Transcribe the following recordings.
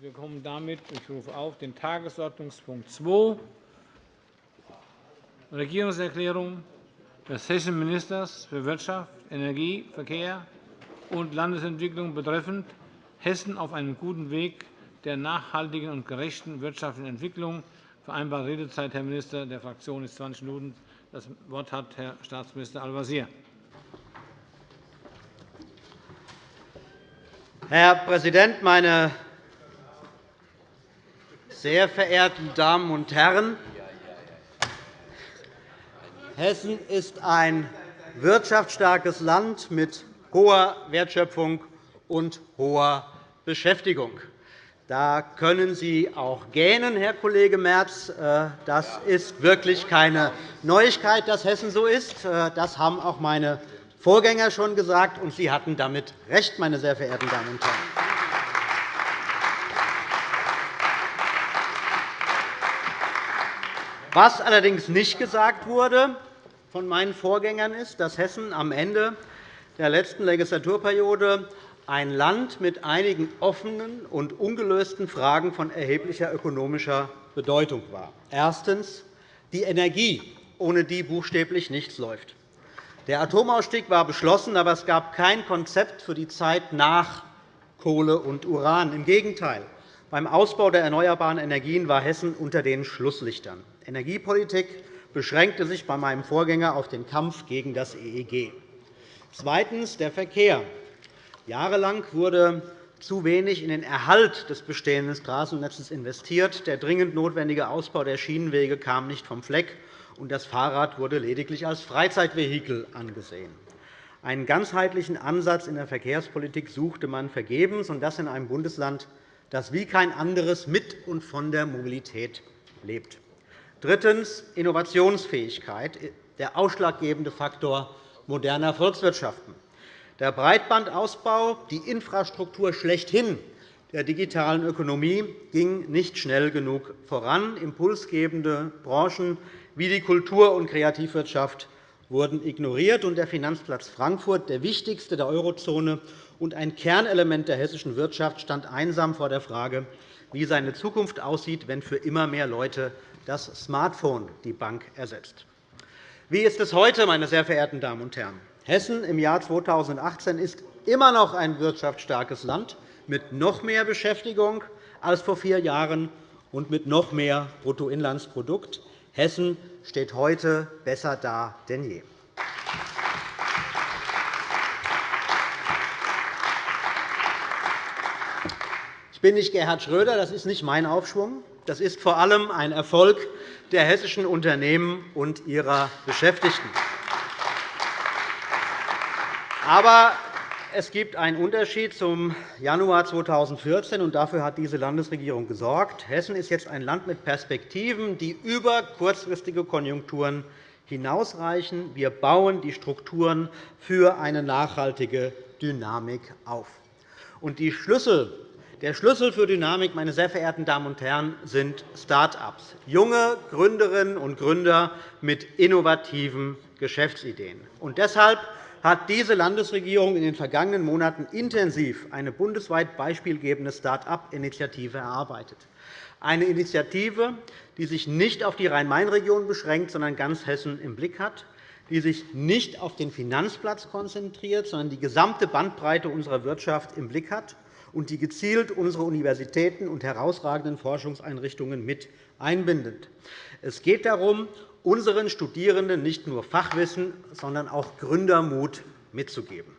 Wir kommen damit, ich rufe auf, den Tagesordnungspunkt 2, Regierungserklärung des hessischen Ministers für Wirtschaft, Energie, Verkehr und Landesentwicklung betreffend Hessen auf einem guten Weg der nachhaltigen und gerechten wirtschaftlichen Entwicklung. Vereinbarte Redezeit, Herr Minister, der Fraktion ist 20 Minuten. Das Wort hat Herr Staatsminister Al-Wazir. Herr Präsident, meine sehr verehrten Damen und Herren! Hessen ist ein wirtschaftsstarkes Land mit hoher Wertschöpfung und hoher Beschäftigung. Da können Sie auch gähnen, Herr Kollege Merz. Äh, das ist wirklich keine Neuigkeit, dass Hessen so ist. Äh, das haben auch meine Vorgänger schon gesagt, und Sie hatten damit recht, meine sehr verehrten Damen und Herren. Was allerdings nicht gesagt wurde von meinen Vorgängern ist, dass Hessen am Ende der letzten Legislaturperiode ein Land mit einigen offenen und ungelösten Fragen von erheblicher ökonomischer Bedeutung war. Erstens die Energie, ohne die buchstäblich nichts läuft. Der Atomausstieg war beschlossen, aber es gab kein Konzept für die Zeit nach Kohle und Uran. Im Gegenteil. Beim Ausbau der erneuerbaren Energien war Hessen unter den Schlusslichtern. Energiepolitik beschränkte sich bei meinem Vorgänger auf den Kampf gegen das EEG. Zweitens. Der Verkehr. Jahrelang wurde zu wenig in den Erhalt des bestehenden Straßennetzes investiert. Der dringend notwendige Ausbau der Schienenwege kam nicht vom Fleck, und das Fahrrad wurde lediglich als Freizeitvehikel angesehen. Einen ganzheitlichen Ansatz in der Verkehrspolitik suchte man vergebens, und das in einem Bundesland, das wie kein anderes mit und von der Mobilität lebt. Drittens. Innovationsfähigkeit, der ausschlaggebende Faktor moderner Volkswirtschaften. Der Breitbandausbau, die Infrastruktur schlechthin der digitalen Ökonomie, ging nicht schnell genug voran. Impulsgebende Branchen wie die Kultur- und Kreativwirtschaft wurden ignoriert, und der Finanzplatz Frankfurt, der wichtigste der Eurozone und ein Kernelement der hessischen Wirtschaft, stand einsam vor der Frage, wie seine Zukunft aussieht, wenn für immer mehr Leute das Smartphone die Bank ersetzt. Wie ist es heute, meine sehr verehrten Damen und Herren? Hessen im Jahr 2018 ist immer noch ein wirtschaftsstarkes Land mit noch mehr Beschäftigung als vor vier Jahren und mit noch mehr Bruttoinlandsprodukt. Hessen steht heute besser da denn je. Ich bin nicht Gerhard Schröder, das ist nicht mein Aufschwung. Das ist vor allem ein Erfolg der hessischen Unternehmen und ihrer Beschäftigten. Aber es gibt einen Unterschied zum Januar 2014, und dafür hat diese Landesregierung gesorgt. Hessen ist jetzt ein Land mit Perspektiven, die über kurzfristige Konjunkturen hinausreichen. Wir bauen die Strukturen für eine nachhaltige Dynamik auf. Die Schlüssel, der Schlüssel für Dynamik, meine sehr verehrten Damen und Herren, sind Start-ups, junge Gründerinnen und Gründer mit innovativen Geschäftsideen. Und deshalb hat diese Landesregierung in den vergangenen Monaten intensiv eine bundesweit beispielgebende Start-up-Initiative erarbeitet. Eine Initiative, die sich nicht auf die Rhein-Main-Region beschränkt, sondern ganz Hessen im Blick hat, die sich nicht auf den Finanzplatz konzentriert, sondern die gesamte Bandbreite unserer Wirtschaft im Blick hat und die gezielt unsere Universitäten und herausragenden Forschungseinrichtungen mit einbindet. Es geht darum, unseren Studierenden nicht nur Fachwissen, sondern auch Gründermut mitzugeben.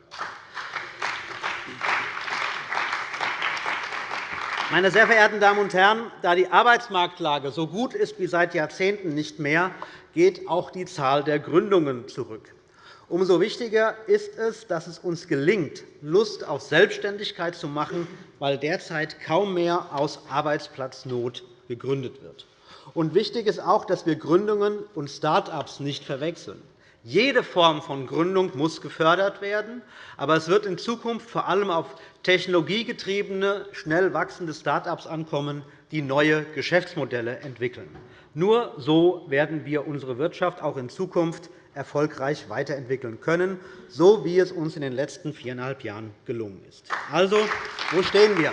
Meine sehr verehrten Damen und Herren, da die Arbeitsmarktlage so gut ist wie seit Jahrzehnten nicht mehr, geht auch die Zahl der Gründungen zurück. Umso wichtiger ist es, dass es uns gelingt, Lust auf Selbstständigkeit zu machen, weil derzeit kaum mehr aus Arbeitsplatznot gegründet wird. Und wichtig ist auch, dass wir Gründungen und Start-ups nicht verwechseln. Jede Form von Gründung muss gefördert werden, aber es wird in Zukunft vor allem auf technologiegetriebene, schnell wachsende Start-ups ankommen, die neue Geschäftsmodelle entwickeln. Nur so werden wir unsere Wirtschaft auch in Zukunft erfolgreich weiterentwickeln können, so wie es uns in den letzten viereinhalb Jahren gelungen ist. Also, wo stehen wir?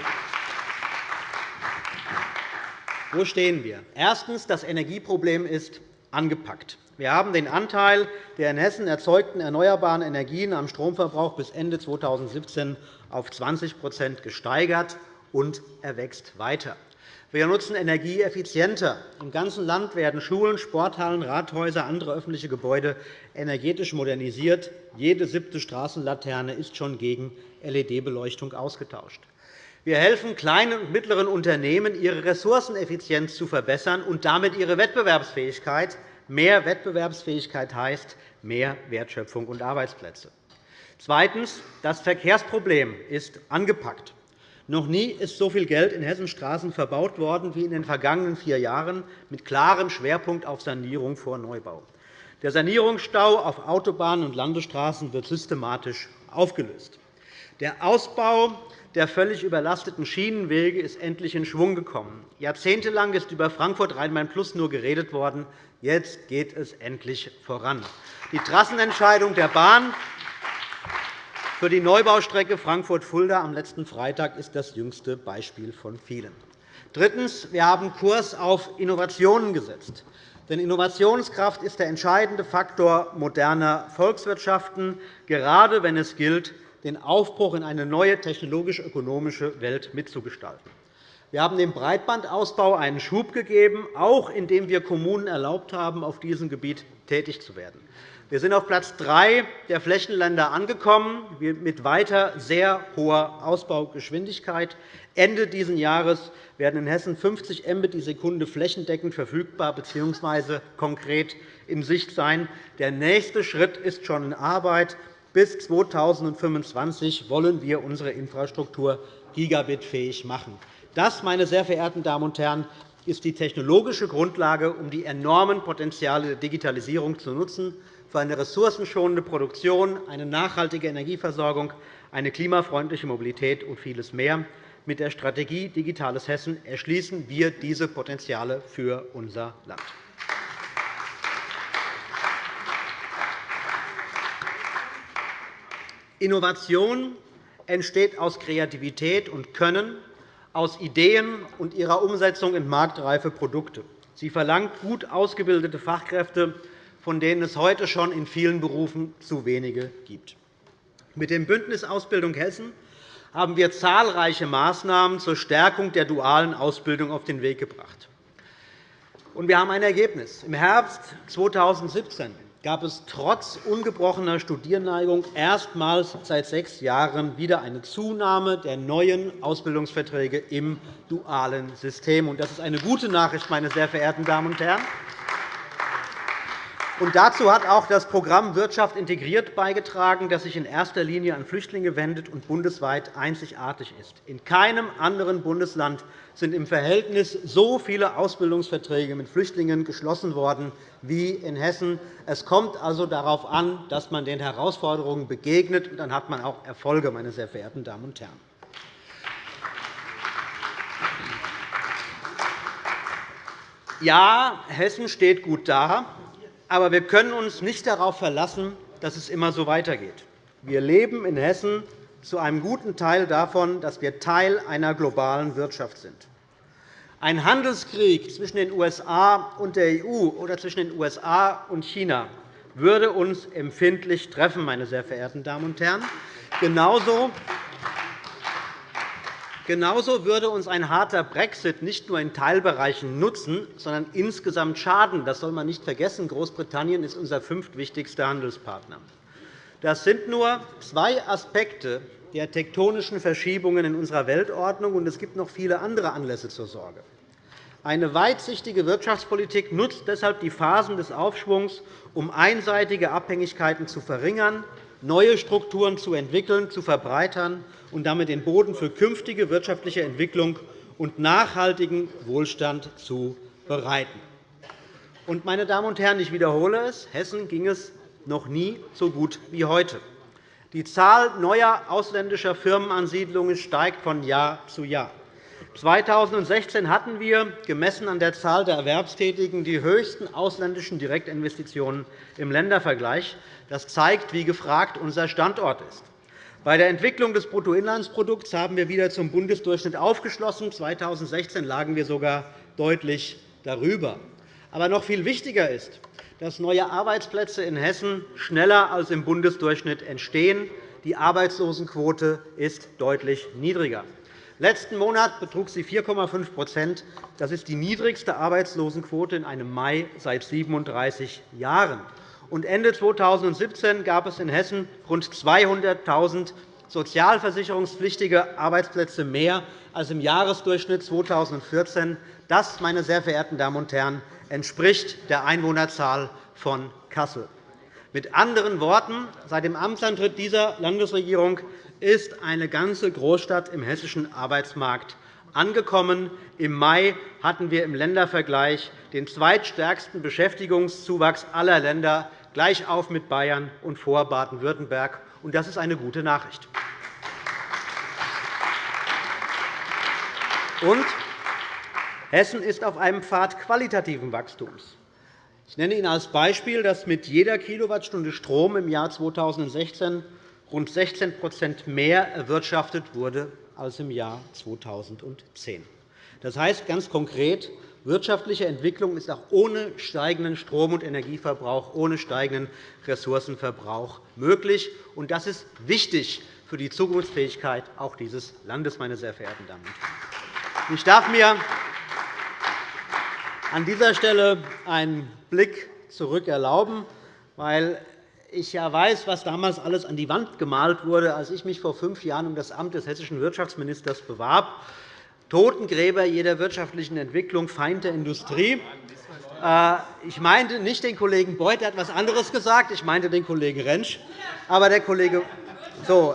Wo stehen wir? Erstens. Das Energieproblem ist angepackt. Wir haben den Anteil der in Hessen erzeugten erneuerbaren Energien am Stromverbrauch bis Ende 2017 auf 20% gesteigert, und er wächst weiter. Wir nutzen Energie effizienter. Im ganzen Land werden Schulen, Sporthallen, Rathäuser andere öffentliche Gebäude energetisch modernisiert. Jede siebte Straßenlaterne ist schon gegen LED-Beleuchtung ausgetauscht. Wir helfen kleinen und mittleren Unternehmen, ihre Ressourceneffizienz zu verbessern und damit ihre Wettbewerbsfähigkeit. Mehr Wettbewerbsfähigkeit heißt mehr Wertschöpfung und Arbeitsplätze. Zweitens. Das Verkehrsproblem ist angepackt. Noch nie ist so viel Geld in Hessens Straßen verbaut worden wie in den vergangenen vier Jahren, mit klarem Schwerpunkt auf Sanierung vor Neubau. Der Sanierungsstau auf Autobahnen und Landesstraßen wird systematisch aufgelöst. Der Ausbau der völlig überlasteten Schienenwege ist endlich in Schwung gekommen. Jahrzehntelang ist über Frankfurt-Rhein-Main-Plus nur geredet worden. Jetzt geht es endlich voran. Die Trassenentscheidung der Bahn für die Neubaustrecke Frankfurt-Fulda am letzten Freitag ist das jüngste Beispiel von vielen. Drittens. Wir haben Kurs auf Innovationen gesetzt. Denn Innovationskraft ist der entscheidende Faktor moderner Volkswirtschaften, gerade wenn es gilt, den Aufbruch in eine neue technologisch-ökonomische Welt mitzugestalten. Wir haben dem Breitbandausbau einen Schub gegeben, auch indem wir Kommunen erlaubt haben, auf diesem Gebiet tätig zu werden. Wir sind auf Platz 3 der Flächenländer angekommen, mit weiter sehr hoher Ausbaugeschwindigkeit. Ende dieses Jahres werden in Hessen 50 Mbit die Sekunde flächendeckend verfügbar bzw. konkret in Sicht sein. Der nächste Schritt ist schon in Arbeit. Bis 2025 wollen wir unsere Infrastruktur gigabitfähig machen. Das, meine sehr verehrten Damen und Herren, ist die technologische Grundlage, um die enormen Potenziale der Digitalisierung zu nutzen für eine ressourcenschonende Produktion, eine nachhaltige Energieversorgung, eine klimafreundliche Mobilität und vieles mehr. Mit der Strategie Digitales Hessen erschließen wir diese Potenziale für unser Land. Innovation entsteht aus Kreativität und Können, aus Ideen und ihrer Umsetzung in marktreife Produkte. Sie verlangt gut ausgebildete Fachkräfte von denen es heute schon in vielen Berufen zu wenige gibt. Mit dem Bündnis Ausbildung Hessen haben wir zahlreiche Maßnahmen zur Stärkung der dualen Ausbildung auf den Weg gebracht. wir haben ein Ergebnis. Im Herbst 2017 gab es trotz ungebrochener Studierneigung erstmals seit sechs Jahren wieder eine Zunahme der neuen Ausbildungsverträge im dualen System. Das ist eine gute Nachricht, meine sehr verehrten Damen und Herren. Dazu hat auch das Programm Wirtschaft integriert beigetragen, das sich in erster Linie an Flüchtlinge wendet und bundesweit einzigartig ist. In keinem anderen Bundesland sind im Verhältnis so viele Ausbildungsverträge mit Flüchtlingen geschlossen worden wie in Hessen. Es kommt also darauf an, dass man den Herausforderungen begegnet, und dann hat man auch Erfolge, meine sehr verehrten Damen und Herren. Ja, Hessen steht gut da. Aber wir können uns nicht darauf verlassen, dass es immer so weitergeht. Wir leben in Hessen zu einem guten Teil davon, dass wir Teil einer globalen Wirtschaft sind. Ein Handelskrieg zwischen den USA und der EU oder zwischen den USA und China würde uns empfindlich treffen, meine sehr verehrten Damen und Herren. Genauso Genauso würde uns ein harter Brexit nicht nur in Teilbereichen nutzen, sondern insgesamt schaden. Das soll man nicht vergessen. Großbritannien ist unser fünftwichtigster Handelspartner. Das sind nur zwei Aspekte der tektonischen Verschiebungen in unserer Weltordnung, und es gibt noch viele andere Anlässe zur Sorge. Eine weitsichtige Wirtschaftspolitik nutzt deshalb die Phasen des Aufschwungs, um einseitige Abhängigkeiten zu verringern, neue Strukturen zu entwickeln, zu verbreitern und damit den Boden für künftige wirtschaftliche Entwicklung und nachhaltigen Wohlstand zu bereiten. meine Damen und Herren, ich wiederhole es, Hessen ging es noch nie so gut wie heute. Die Zahl neuer ausländischer Firmenansiedlungen steigt von Jahr zu Jahr. 2016 hatten wir, gemessen an der Zahl der Erwerbstätigen, die höchsten ausländischen Direktinvestitionen im Ländervergleich. Das zeigt, wie gefragt unser Standort ist. Bei der Entwicklung des Bruttoinlandsprodukts haben wir wieder zum Bundesdurchschnitt aufgeschlossen. 2016 lagen wir sogar deutlich darüber. Aber noch viel wichtiger ist, dass neue Arbeitsplätze in Hessen schneller als im Bundesdurchschnitt entstehen. Die Arbeitslosenquote ist deutlich niedriger. Letzten Monat betrug sie 4,5% Das ist die niedrigste Arbeitslosenquote in einem Mai seit 37 Jahren. Ende 2017 gab es in Hessen rund 200.000 sozialversicherungspflichtige Arbeitsplätze mehr als im Jahresdurchschnitt 2014. Das, meine sehr verehrten Damen und Herren, entspricht der Einwohnerzahl von Kassel. Mit anderen Worten, seit dem Amtsantritt dieser Landesregierung ist eine ganze Großstadt im hessischen Arbeitsmarkt angekommen. Im Mai hatten wir im Ländervergleich den zweitstärksten Beschäftigungszuwachs aller Länder, gleich auf mit Bayern und vor Baden-Württemberg. Das ist eine gute Nachricht. Und Hessen ist auf einem Pfad qualitativen Wachstums. Ich nenne Ihnen als Beispiel, dass mit jeder Kilowattstunde Strom im Jahr 2016 rund 16% mehr erwirtschaftet wurde als im Jahr 2010. Das heißt ganz konkret, wirtschaftliche Entwicklung ist auch ohne steigenden Strom- und Energieverbrauch, ohne steigenden Ressourcenverbrauch möglich. Das ist wichtig für die Zukunftsfähigkeit auch dieses Landes, meine sehr verehrten Damen und Herren. Ich darf mir an dieser Stelle einen Blick zurück erlauben, weil ich ja weiß, was damals alles an die Wand gemalt wurde, als ich mich vor fünf Jahren um das Amt des hessischen Wirtschaftsministers bewarb. Totengräber jeder wirtschaftlichen Entwicklung, Feind der Industrie. Äh, ich meinte nicht den Kollegen Beuth, der hat etwas anderes gesagt. Ich meinte den Kollegen Rentsch. Aber der Kollege so,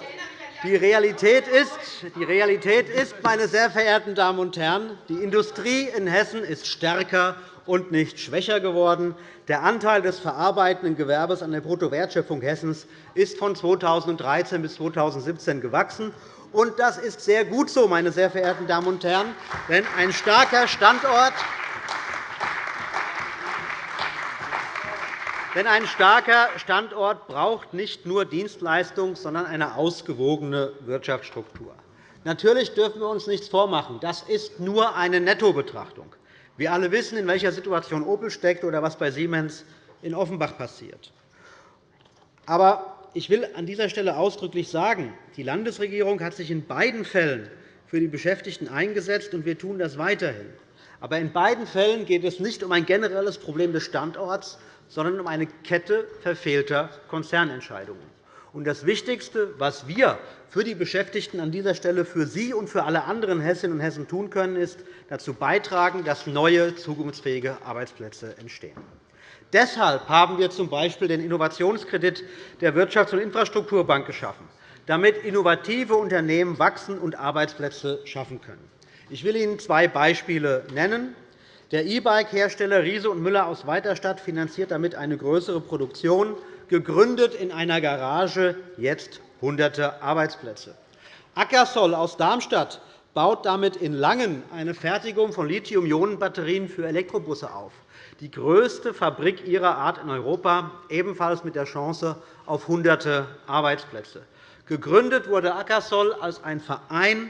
die Realität, ist, die Realität ist, meine sehr verehrten Damen und Herren, die Industrie in Hessen ist stärker und nicht schwächer geworden. Der Anteil des verarbeitenden Gewerbes an der Bruttowertschöpfung Hessens ist von 2013 bis 2017 gewachsen. Und das ist sehr gut so, meine sehr verehrten Damen und Herren, denn ein starker Standort Denn ein starker Standort braucht nicht nur Dienstleistungen, sondern eine ausgewogene Wirtschaftsstruktur. Natürlich dürfen wir uns nichts vormachen. Das ist nur eine Nettobetrachtung. Wir alle wissen, in welcher Situation Opel steckt oder was bei Siemens in Offenbach passiert. Aber ich will an dieser Stelle ausdrücklich sagen, die Landesregierung hat sich in beiden Fällen für die Beschäftigten eingesetzt, und wir tun das weiterhin. Aber in beiden Fällen geht es nicht um ein generelles Problem des Standorts, sondern um eine Kette verfehlter Konzernentscheidungen. Das Wichtigste, was wir für die Beschäftigten an dieser Stelle für Sie und für alle anderen Hessinnen und Hessen tun können, ist dazu beitragen, dass neue, zukunftsfähige Arbeitsplätze entstehen. Deshalb haben wir z.B. den Innovationskredit der Wirtschafts- und Infrastrukturbank geschaffen, damit innovative Unternehmen wachsen und Arbeitsplätze schaffen können. Ich will Ihnen zwei Beispiele nennen. Der E-Bike-Hersteller Riese und Müller aus Weiterstadt finanziert damit eine größere Produktion, gegründet in einer Garage, jetzt Hunderte Arbeitsplätze. Ackersol aus Darmstadt baut damit in Langen eine Fertigung von Lithium-Ionen-Batterien für Elektrobusse auf, die größte Fabrik ihrer Art in Europa, ebenfalls mit der Chance auf Hunderte Arbeitsplätze. Gegründet wurde Ackersol als ein Verein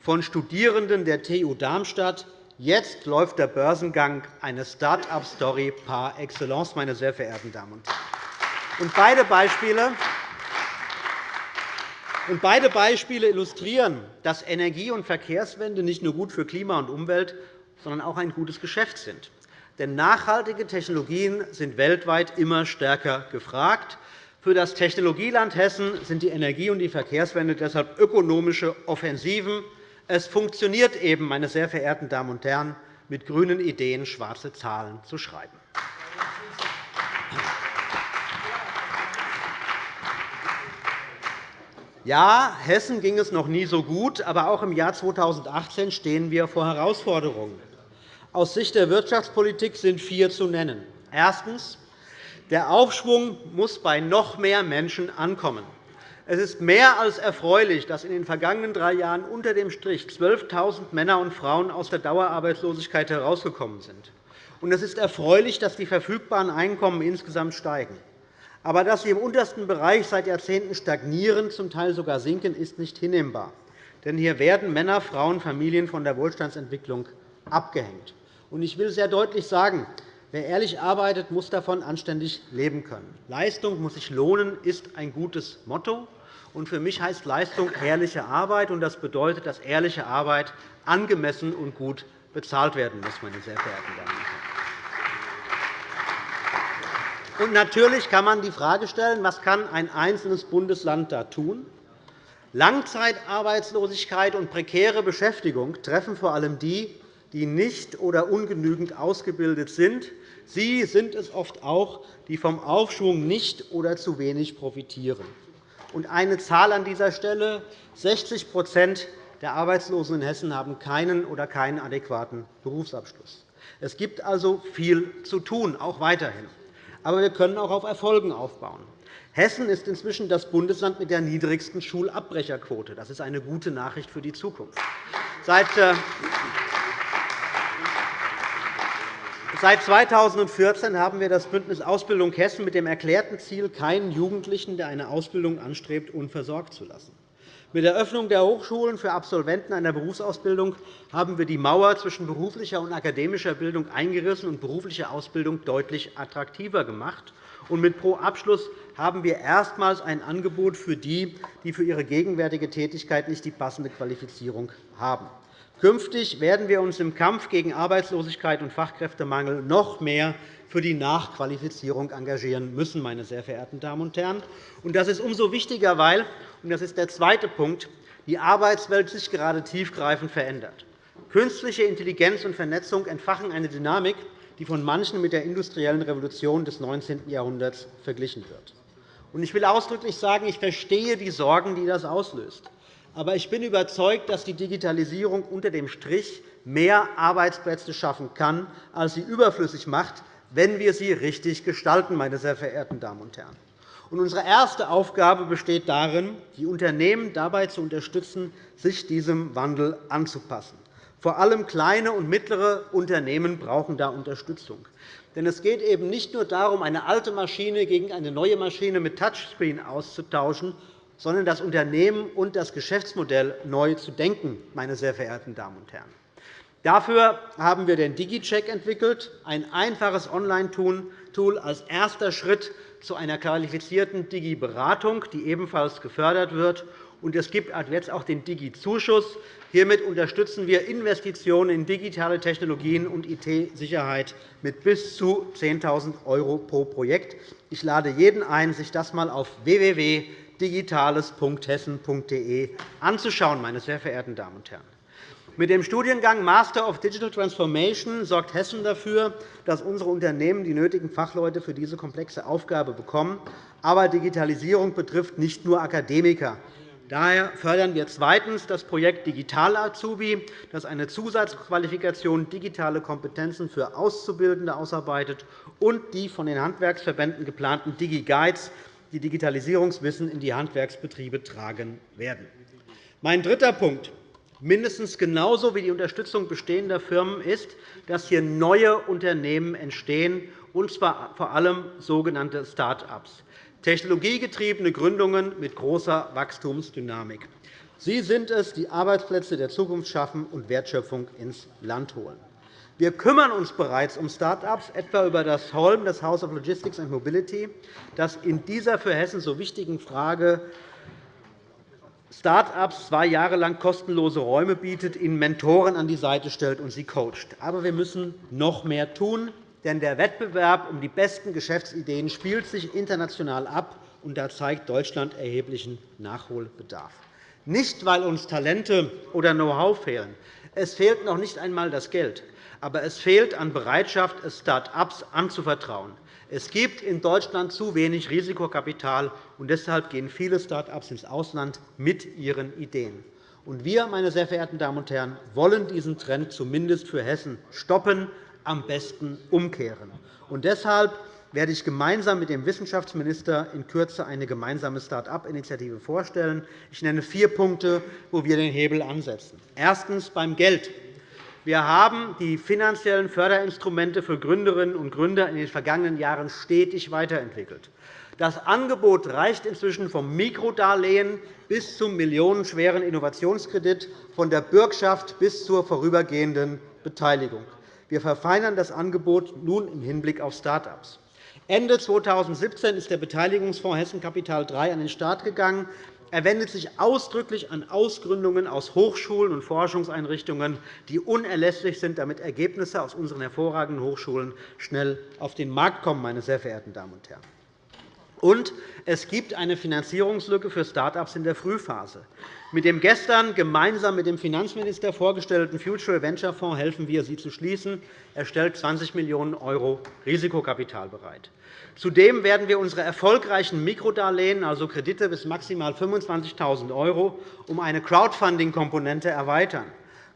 von Studierenden der TU Darmstadt Jetzt läuft der Börsengang eine Start-up-Story par excellence, meine sehr verehrten Damen und Herren. beide Beispiele und beide Beispiele illustrieren, dass Energie- und Verkehrswende nicht nur gut für Klima und Umwelt, sondern auch ein gutes Geschäft sind. Denn nachhaltige Technologien sind weltweit immer stärker gefragt. Für das Technologieland Hessen sind die Energie- und die Verkehrswende deshalb ökonomische Offensiven, es funktioniert eben, meine sehr verehrten Damen und Herren, mit grünen Ideen schwarze Zahlen zu schreiben. Ja, Hessen ging es noch nie so gut, aber auch im Jahr 2018 stehen wir vor Herausforderungen. Aus Sicht der Wirtschaftspolitik sind vier zu nennen. Erstens. Der Aufschwung muss bei noch mehr Menschen ankommen. Es ist mehr als erfreulich, dass in den vergangenen drei Jahren unter dem Strich 12.000 Männer und Frauen aus der Dauerarbeitslosigkeit herausgekommen sind. Es ist erfreulich, dass die verfügbaren Einkommen insgesamt steigen. Aber dass sie im untersten Bereich seit Jahrzehnten stagnieren, zum Teil sogar sinken, ist nicht hinnehmbar. Denn hier werden Männer, Frauen, Familien von der Wohlstandsentwicklung abgehängt. Ich will sehr deutlich sagen, wer ehrlich arbeitet, muss davon anständig leben können. Leistung muss sich lohnen, ist ein gutes Motto. Für mich heißt Leistung ehrliche Arbeit. Das bedeutet, dass ehrliche Arbeit angemessen und gut bezahlt werden muss, meine sehr verehrten Damen und Herren. Und natürlich kann man die Frage stellen, was kann ein einzelnes Bundesland da tun? Langzeitarbeitslosigkeit und prekäre Beschäftigung treffen vor allem die, die nicht oder ungenügend ausgebildet sind. Sie sind es oft auch, die vom Aufschwung nicht oder zu wenig profitieren. Und eine Zahl an dieser Stelle. 60% der Arbeitslosen in Hessen haben keinen oder keinen adäquaten Berufsabschluss. Es gibt also viel zu tun, auch weiterhin. Aber wir können auch auf Erfolgen aufbauen. Hessen ist inzwischen das Bundesland mit der niedrigsten Schulabbrecherquote. Das ist eine gute Nachricht für die Zukunft. Seit äh, Seit 2014 haben wir das Bündnis Ausbildung Hessen mit dem erklärten Ziel, keinen Jugendlichen, der eine Ausbildung anstrebt, unversorgt zu lassen. Mit der Öffnung der Hochschulen für Absolventen einer Berufsausbildung haben wir die Mauer zwischen beruflicher und akademischer Bildung eingerissen und berufliche Ausbildung deutlich attraktiver gemacht. Und mit Pro Abschluss haben wir erstmals ein Angebot für die, die für ihre gegenwärtige Tätigkeit nicht die passende Qualifizierung haben. Künftig werden wir uns im Kampf gegen Arbeitslosigkeit und Fachkräftemangel noch mehr für die Nachqualifizierung engagieren müssen. Meine sehr verehrten Damen und Herren. Das ist umso wichtiger, weil – und das ist der zweite Punkt – die Arbeitswelt sich gerade tiefgreifend verändert. Künstliche Intelligenz und Vernetzung entfachen eine Dynamik, die von manchen mit der industriellen Revolution des 19. Jahrhunderts verglichen wird. Ich will ausdrücklich sagen, ich verstehe die Sorgen, die das auslöst. Aber ich bin überzeugt, dass die Digitalisierung unter dem Strich mehr Arbeitsplätze schaffen kann, als sie überflüssig macht, wenn wir sie richtig gestalten. Meine sehr verehrten Damen und Herren. Unsere erste Aufgabe besteht darin, die Unternehmen dabei zu unterstützen, sich diesem Wandel anzupassen. Vor allem kleine und mittlere Unternehmen brauchen da Unterstützung. Denn es geht eben nicht nur darum, eine alte Maschine gegen eine neue Maschine mit Touchscreen auszutauschen, sondern das Unternehmen und das Geschäftsmodell neu zu denken. Meine sehr verehrten Damen und Herren. Dafür haben wir den DigiCheck entwickelt, ein einfaches Online-Tool als erster Schritt zu einer qualifizierten Digi-Beratung, die ebenfalls gefördert wird. Und es gibt jetzt auch den Digi-Zuschuss. Hiermit unterstützen wir Investitionen in digitale Technologien und IT-Sicherheit mit bis zu 10.000 € pro Projekt. Ich lade jeden ein, sich das einmal auf www digitales.hessen.de anzuschauen. Meine sehr verehrten Damen und Herren. Mit dem Studiengang Master of Digital Transformation sorgt Hessen dafür, dass unsere Unternehmen die nötigen Fachleute für diese komplexe Aufgabe bekommen. Aber Digitalisierung betrifft nicht nur Akademiker. Daher fördern wir zweitens das Projekt Digital Azubi, das eine Zusatzqualifikation digitale Kompetenzen für Auszubildende ausarbeitet und die von den Handwerksverbänden geplanten DigiGuides die Digitalisierungswissen in die Handwerksbetriebe tragen werden. Mein dritter Punkt, mindestens genauso wie die Unterstützung bestehender Firmen, ist, dass hier neue Unternehmen entstehen, und zwar vor allem sogenannte Start-ups, technologiegetriebene Gründungen mit großer Wachstumsdynamik. Sie sind es, die Arbeitsplätze der Zukunft schaffen und Wertschöpfung ins Land holen. Wir kümmern uns bereits um Start-ups, etwa über das HOLM, das House of Logistics and Mobility, das in dieser für Hessen so wichtigen Frage Start-ups zwei Jahre lang kostenlose Räume bietet, ihnen Mentoren an die Seite stellt und sie coacht. Aber wir müssen noch mehr tun, denn der Wettbewerb um die besten Geschäftsideen spielt sich international ab, und da zeigt Deutschland erheblichen Nachholbedarf. Nicht, weil uns Talente oder Know-how fehlen. Es fehlt noch nicht einmal das Geld. Aber es fehlt an Bereitschaft, Start-ups anzuvertrauen. Es gibt in Deutschland zu wenig Risikokapital, und deshalb gehen viele Start-ups ins Ausland mit ihren Ideen. wir, meine sehr verehrten Damen und Herren, wollen diesen Trend zumindest für Hessen stoppen, am besten umkehren. Und deshalb werde ich gemeinsam mit dem Wissenschaftsminister in Kürze eine gemeinsame Start-up-Initiative vorstellen. Ich nenne vier Punkte, wo wir den Hebel ansetzen. Erstens beim Geld. Wir haben die finanziellen Förderinstrumente für Gründerinnen und Gründer in den vergangenen Jahren stetig weiterentwickelt. Das Angebot reicht inzwischen vom Mikrodarlehen bis zum millionenschweren Innovationskredit, von der Bürgschaft bis zur vorübergehenden Beteiligung. Wir verfeinern das Angebot nun im Hinblick auf Start-ups. Ende 2017 ist der Beteiligungsfonds Hessen Kapital III an den Start gegangen. Er wendet sich ausdrücklich an Ausgründungen aus Hochschulen und Forschungseinrichtungen, die unerlässlich sind, damit Ergebnisse aus unseren hervorragenden Hochschulen schnell auf den Markt kommen. Meine sehr verehrten Damen und Herren. Und es gibt eine Finanzierungslücke für Start-ups in der Frühphase. Mit dem gestern gemeinsam mit dem Finanzminister vorgestellten Future Venture Fonds helfen wir, sie zu schließen. Er stellt 20 Millionen € Risikokapital bereit. Zudem werden wir unsere erfolgreichen Mikrodarlehen, also Kredite bis maximal 25.000 €, um eine Crowdfunding-Komponente erweitern.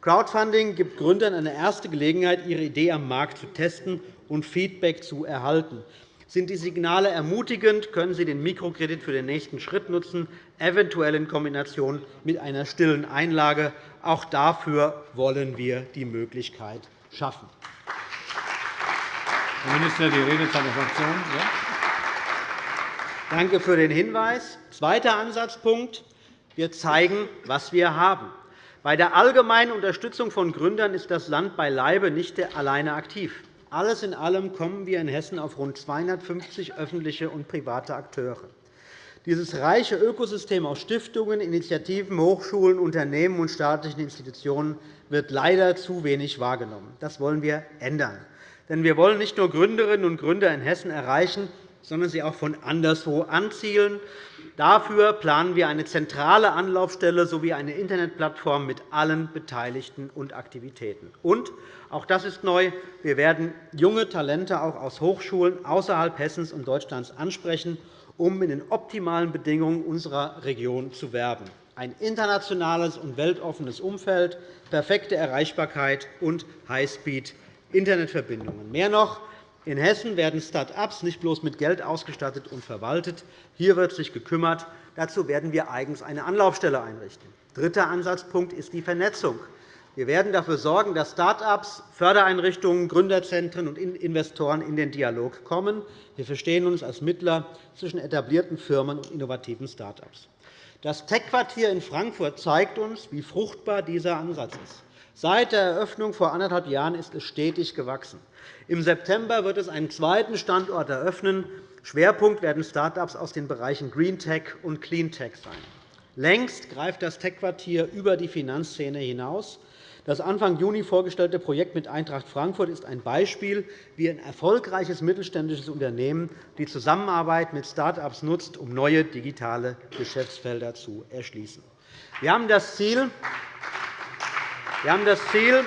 Crowdfunding gibt Gründern eine erste Gelegenheit, ihre Idee am Markt zu testen und Feedback zu erhalten. Sind die Signale ermutigend, können Sie den Mikrokredit für den nächsten Schritt nutzen, eventuell in Kombination mit einer stillen Einlage. Auch dafür wollen wir die Möglichkeit schaffen. Herr Minister, die Redezeit der Fraktion. Ja. Danke für den Hinweis. Zweiter Ansatzpunkt. Wir zeigen, was wir haben. Bei der allgemeinen Unterstützung von Gründern ist das Land beileibe nicht alleine aktiv. Alles in allem kommen wir in Hessen auf rund 250 öffentliche und private Akteure. Dieses reiche Ökosystem aus Stiftungen, Initiativen, Hochschulen, Unternehmen und staatlichen Institutionen wird leider zu wenig wahrgenommen. Das wollen wir ändern. Denn wir wollen nicht nur Gründerinnen und Gründer in Hessen erreichen, sondern sie auch von anderswo anzielen. Dafür planen wir eine zentrale Anlaufstelle sowie eine Internetplattform mit allen Beteiligten und Aktivitäten. Und, auch das ist neu, wir werden junge Talente auch aus Hochschulen außerhalb Hessens und Deutschlands ansprechen, um in den optimalen Bedingungen unserer Region zu werben. Ein internationales und weltoffenes Umfeld, perfekte Erreichbarkeit und Highspeed-Internetverbindungen. Mehr noch, in Hessen werden Start-ups nicht bloß mit Geld ausgestattet und verwaltet. Hier wird sich gekümmert. Dazu werden wir eigens eine Anlaufstelle einrichten. Dritter Ansatzpunkt ist die Vernetzung. Wir werden dafür sorgen, dass Start-ups, Fördereinrichtungen, Gründerzentren und Investoren in den Dialog kommen. Wir verstehen uns als Mittler zwischen etablierten Firmen und innovativen Start-ups. Das Tech-Quartier in Frankfurt zeigt uns, wie fruchtbar dieser Ansatz ist. Seit der Eröffnung vor anderthalb Jahren ist es stetig gewachsen. Im September wird es einen zweiten Standort eröffnen. Schwerpunkt werden Start-ups aus den Bereichen Green Tech und Clean Tech sein. Längst greift das Tech-Quartier über die Finanzszene hinaus. Das Anfang Juni vorgestellte Projekt mit Eintracht Frankfurt ist ein Beispiel, wie ein erfolgreiches mittelständisches Unternehmen die Zusammenarbeit mit Start-ups nutzt, um neue digitale Geschäftsfelder zu erschließen. Wir haben das Ziel, wir haben das Ziel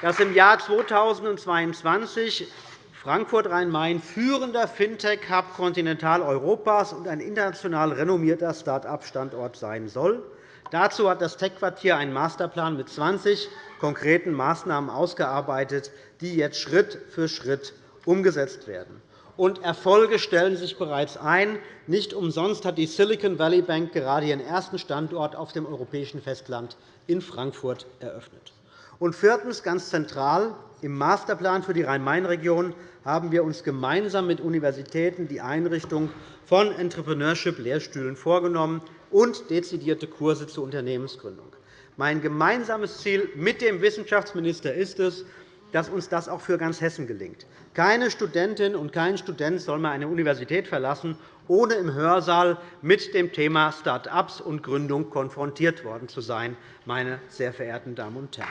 dass im Jahr 2022 Frankfurt Rhein-Main führender Fintech-Hub Kontinentaleuropas und ein international renommierter Start-up-Standort sein soll. Dazu hat das Tech-Quartier einen Masterplan mit 20 konkreten Maßnahmen ausgearbeitet, die jetzt Schritt für Schritt umgesetzt werden. Und Erfolge stellen sich bereits ein. Nicht umsonst hat die Silicon Valley Bank gerade ihren ersten Standort auf dem europäischen Festland in Frankfurt eröffnet. Und viertens, ganz zentral, im Masterplan für die Rhein-Main-Region haben wir uns gemeinsam mit Universitäten die Einrichtung von Entrepreneurship-Lehrstühlen vorgenommen und dezidierte Kurse zur Unternehmensgründung. Mein gemeinsames Ziel mit dem Wissenschaftsminister ist es, dass uns das auch für ganz Hessen gelingt. Keine Studentin und kein Student soll mehr eine Universität verlassen, ohne im Hörsaal mit dem Thema Start-ups und Gründung konfrontiert worden zu sein, meine sehr verehrten Damen und Herren.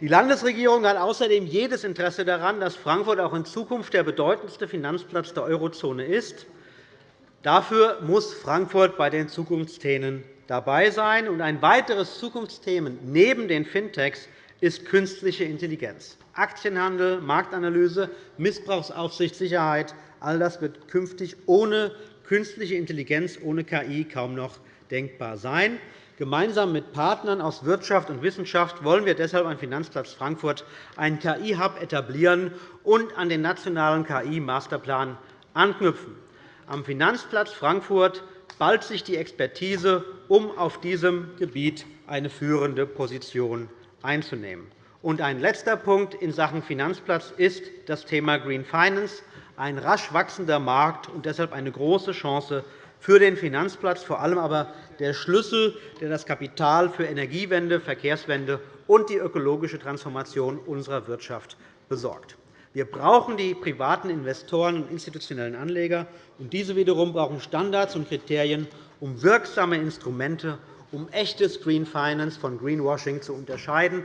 Die Landesregierung hat außerdem jedes Interesse daran, dass Frankfurt auch in Zukunft der bedeutendste Finanzplatz der Eurozone ist. Dafür muss Frankfurt bei den Zukunftsthemen dabei sein. ein weiteres Zukunftsthema neben den Fintechs ist künstliche Intelligenz. Aktienhandel, Marktanalyse, Missbrauchsaufsicht, Sicherheit – all das wird künftig ohne künstliche Intelligenz, ohne KI kaum noch denkbar sein. Gemeinsam mit Partnern aus Wirtschaft und Wissenschaft wollen wir deshalb an Finanzplatz Frankfurt einen KI-Hub etablieren und an den nationalen KI-Masterplan anknüpfen. Am Finanzplatz Frankfurt ballt sich die Expertise, um auf diesem Gebiet eine führende Position einzunehmen. Und ein letzter Punkt in Sachen Finanzplatz ist das Thema Green Finance, ein rasch wachsender Markt und deshalb eine große Chance für den Finanzplatz, vor allem aber der Schlüssel, der das Kapital für Energiewende, Verkehrswende und die ökologische Transformation unserer Wirtschaft besorgt. Wir brauchen die privaten Investoren und institutionellen Anleger, und diese wiederum brauchen Standards und Kriterien, um wirksame Instrumente, um echtes Green Finance von Greenwashing zu unterscheiden.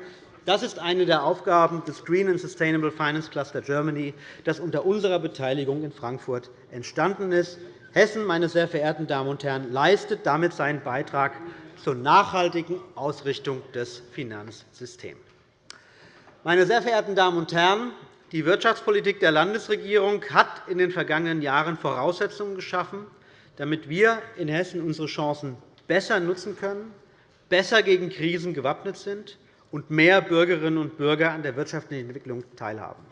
Das ist eine der Aufgaben des Green and Sustainable Finance Cluster Germany, das unter unserer Beteiligung in Frankfurt entstanden ist. Hessen, meine sehr verehrten Damen und Herren, leistet damit seinen Beitrag zur nachhaltigen Ausrichtung des Finanzsystems. Meine sehr verehrten Damen und Herren, die Wirtschaftspolitik der Landesregierung hat in den vergangenen Jahren Voraussetzungen geschaffen, damit wir in Hessen unsere Chancen besser nutzen können, besser gegen Krisen gewappnet sind und mehr Bürgerinnen und Bürger an der wirtschaftlichen Entwicklung teilhaben.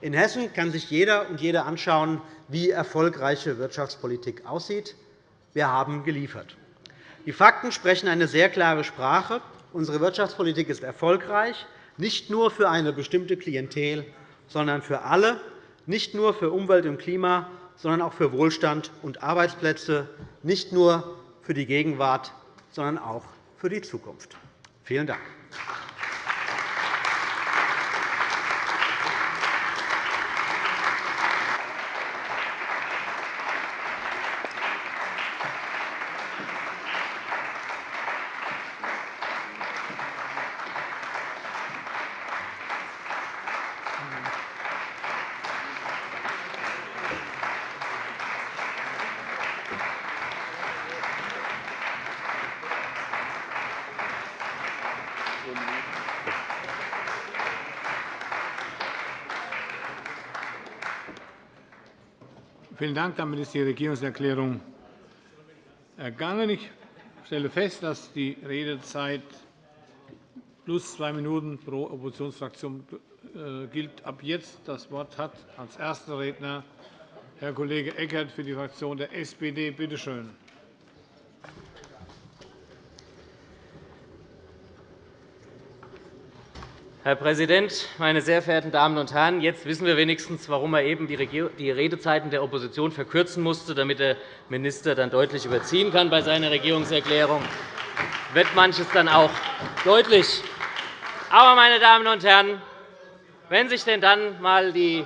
In Hessen kann sich jeder und jede anschauen, wie erfolgreiche Wirtschaftspolitik aussieht. Wir haben geliefert. Die Fakten sprechen eine sehr klare Sprache. Unsere Wirtschaftspolitik ist erfolgreich, nicht nur für eine bestimmte Klientel, sondern für alle, nicht nur für Umwelt und Klima, sondern auch für Wohlstand und Arbeitsplätze, nicht nur für die Gegenwart, sondern auch für die Zukunft. Vielen Dank. Dank. Damit ist die Regierungserklärung ergangen. Ich stelle fest, dass die Redezeit plus zwei Minuten pro Oppositionsfraktion äh, gilt. Ab jetzt das Wort hat als erster Redner Herr Kollege Eckert für die Fraktion der SPD. Bitte schön. Herr Präsident, meine sehr verehrten Damen und Herren! Jetzt wissen wir wenigstens, warum er eben die Redezeiten der Opposition verkürzen musste, damit der Minister dann deutlich überziehen kann bei seiner Regierungserklärung. Wird manches dann auch deutlich. Aber, meine Damen und Herren, wenn sich denn dann einmal die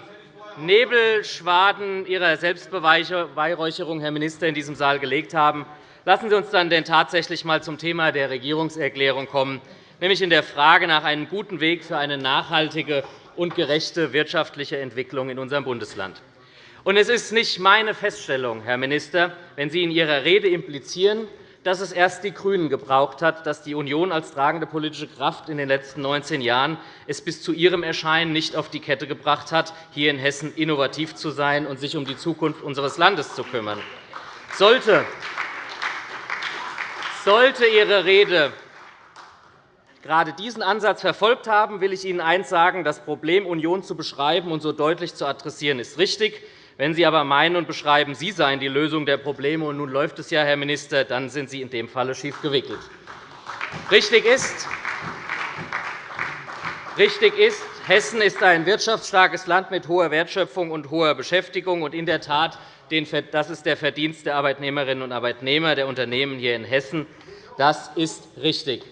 Nebelschwaden Ihrer Selbstbeweihräucherung, Herr Minister, in diesem Saal gelegt haben, lassen Sie uns dann denn tatsächlich einmal zum Thema der Regierungserklärung kommen nämlich in der Frage nach einem guten Weg für eine nachhaltige und gerechte wirtschaftliche Entwicklung in unserem Bundesland. Es ist nicht meine Feststellung, Herr Minister, wenn Sie in Ihrer Rede implizieren, dass es erst die GRÜNEN gebraucht hat, dass die Union als tragende politische Kraft in den letzten 19 Jahren es bis zu ihrem Erscheinen nicht auf die Kette gebracht hat, hier in Hessen innovativ zu sein und sich um die Zukunft unseres Landes zu kümmern. Sollte Ihre Rede gerade diesen Ansatz verfolgt haben, will ich Ihnen eines sagen. Das Problem Union zu beschreiben und so deutlich zu adressieren, ist richtig. Wenn Sie aber meinen und beschreiben, Sie seien die Lösung der Probleme, und nun läuft es ja, Herr Minister, dann sind Sie in dem Falle schief gewickelt. Richtig ist, Richtig ist, Hessen ist ein wirtschaftsstarkes Land mit hoher Wertschöpfung und hoher Beschäftigung. Und in der Tat, das ist der Verdienst der Arbeitnehmerinnen und Arbeitnehmer der Unternehmen hier in Hessen. Das ist richtig.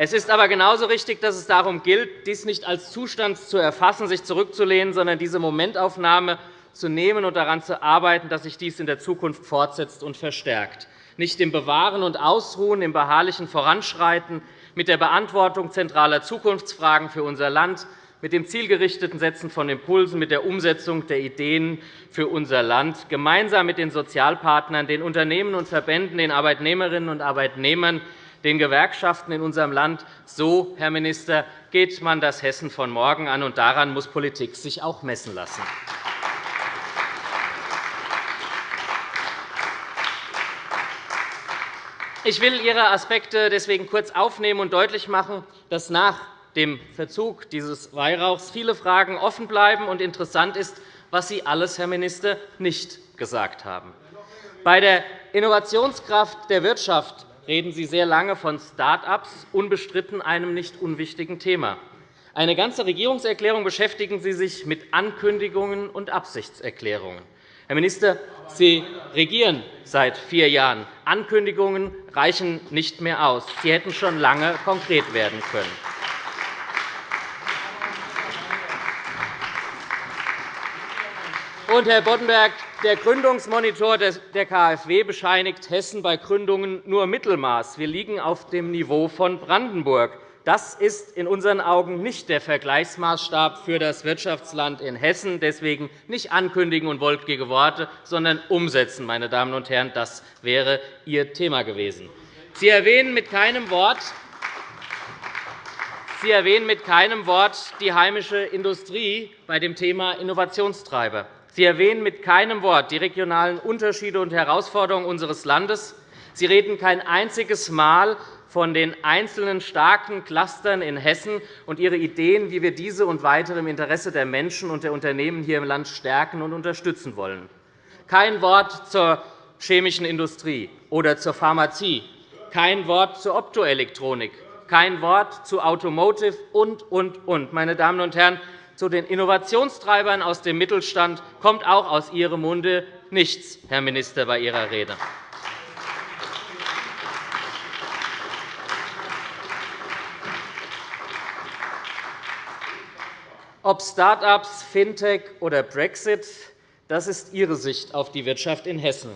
Es ist aber genauso richtig, dass es darum gilt, dies nicht als Zustand zu erfassen, sich zurückzulehnen, sondern diese Momentaufnahme zu nehmen und daran zu arbeiten, dass sich dies in der Zukunft fortsetzt und verstärkt. Nicht im Bewahren und Ausruhen, im beharrlichen Voranschreiten, mit der Beantwortung zentraler Zukunftsfragen für unser Land, mit dem zielgerichteten Setzen von Impulsen, mit der Umsetzung der Ideen für unser Land, gemeinsam mit den Sozialpartnern, den Unternehmen und Verbänden, den Arbeitnehmerinnen und Arbeitnehmern, den Gewerkschaften in unserem Land. So, Herr Minister, geht man das Hessen von morgen an, und daran muss Politik sich auch messen lassen. Ich will Ihre Aspekte deswegen kurz aufnehmen und deutlich machen, dass nach dem Verzug dieses Weihrauchs viele Fragen offen bleiben und interessant ist, was Sie alles, Herr Minister, nicht gesagt haben. Bei der Innovationskraft der Wirtschaft reden Sie sehr lange von Start-ups, unbestritten einem nicht unwichtigen Thema. Eine ganze Regierungserklärung beschäftigen Sie sich mit Ankündigungen und Absichtserklärungen. Herr Minister, Sie regieren seit vier Jahren. Ankündigungen reichen nicht mehr aus. Sie hätten schon lange konkret werden können. Und, Herr Boddenberg, der Gründungsmonitor der KfW bescheinigt Hessen bei Gründungen nur Mittelmaß. Wir liegen auf dem Niveau von Brandenburg. Das ist in unseren Augen nicht der Vergleichsmaßstab für das Wirtschaftsland in Hessen. Deswegen nicht ankündigen und wolkige Worte, sondern umsetzen. Meine Damen und Herren. Das wäre Ihr Thema gewesen. Sie erwähnen mit keinem Wort, Sie erwähnen mit keinem Wort die heimische Industrie bei dem Thema Innovationstreiber. Sie erwähnen mit keinem Wort die regionalen Unterschiede und Herausforderungen unseres Landes. Sie reden kein einziges Mal von den einzelnen starken Clustern in Hessen und Ihre Ideen, wie wir diese und weitere im Interesse der Menschen und der Unternehmen hier im Land stärken und unterstützen wollen. Kein Wort zur chemischen Industrie oder zur Pharmazie, kein Wort zur Optoelektronik, kein Wort zu Automotive und, und, und. Meine Damen und Herren, zu den Innovationstreibern aus dem Mittelstand kommt auch aus Ihrem Munde nichts, Herr Minister, bei Ihrer Rede. Ob Start-ups, Fintech oder Brexit, das ist Ihre Sicht auf die Wirtschaft in Hessen.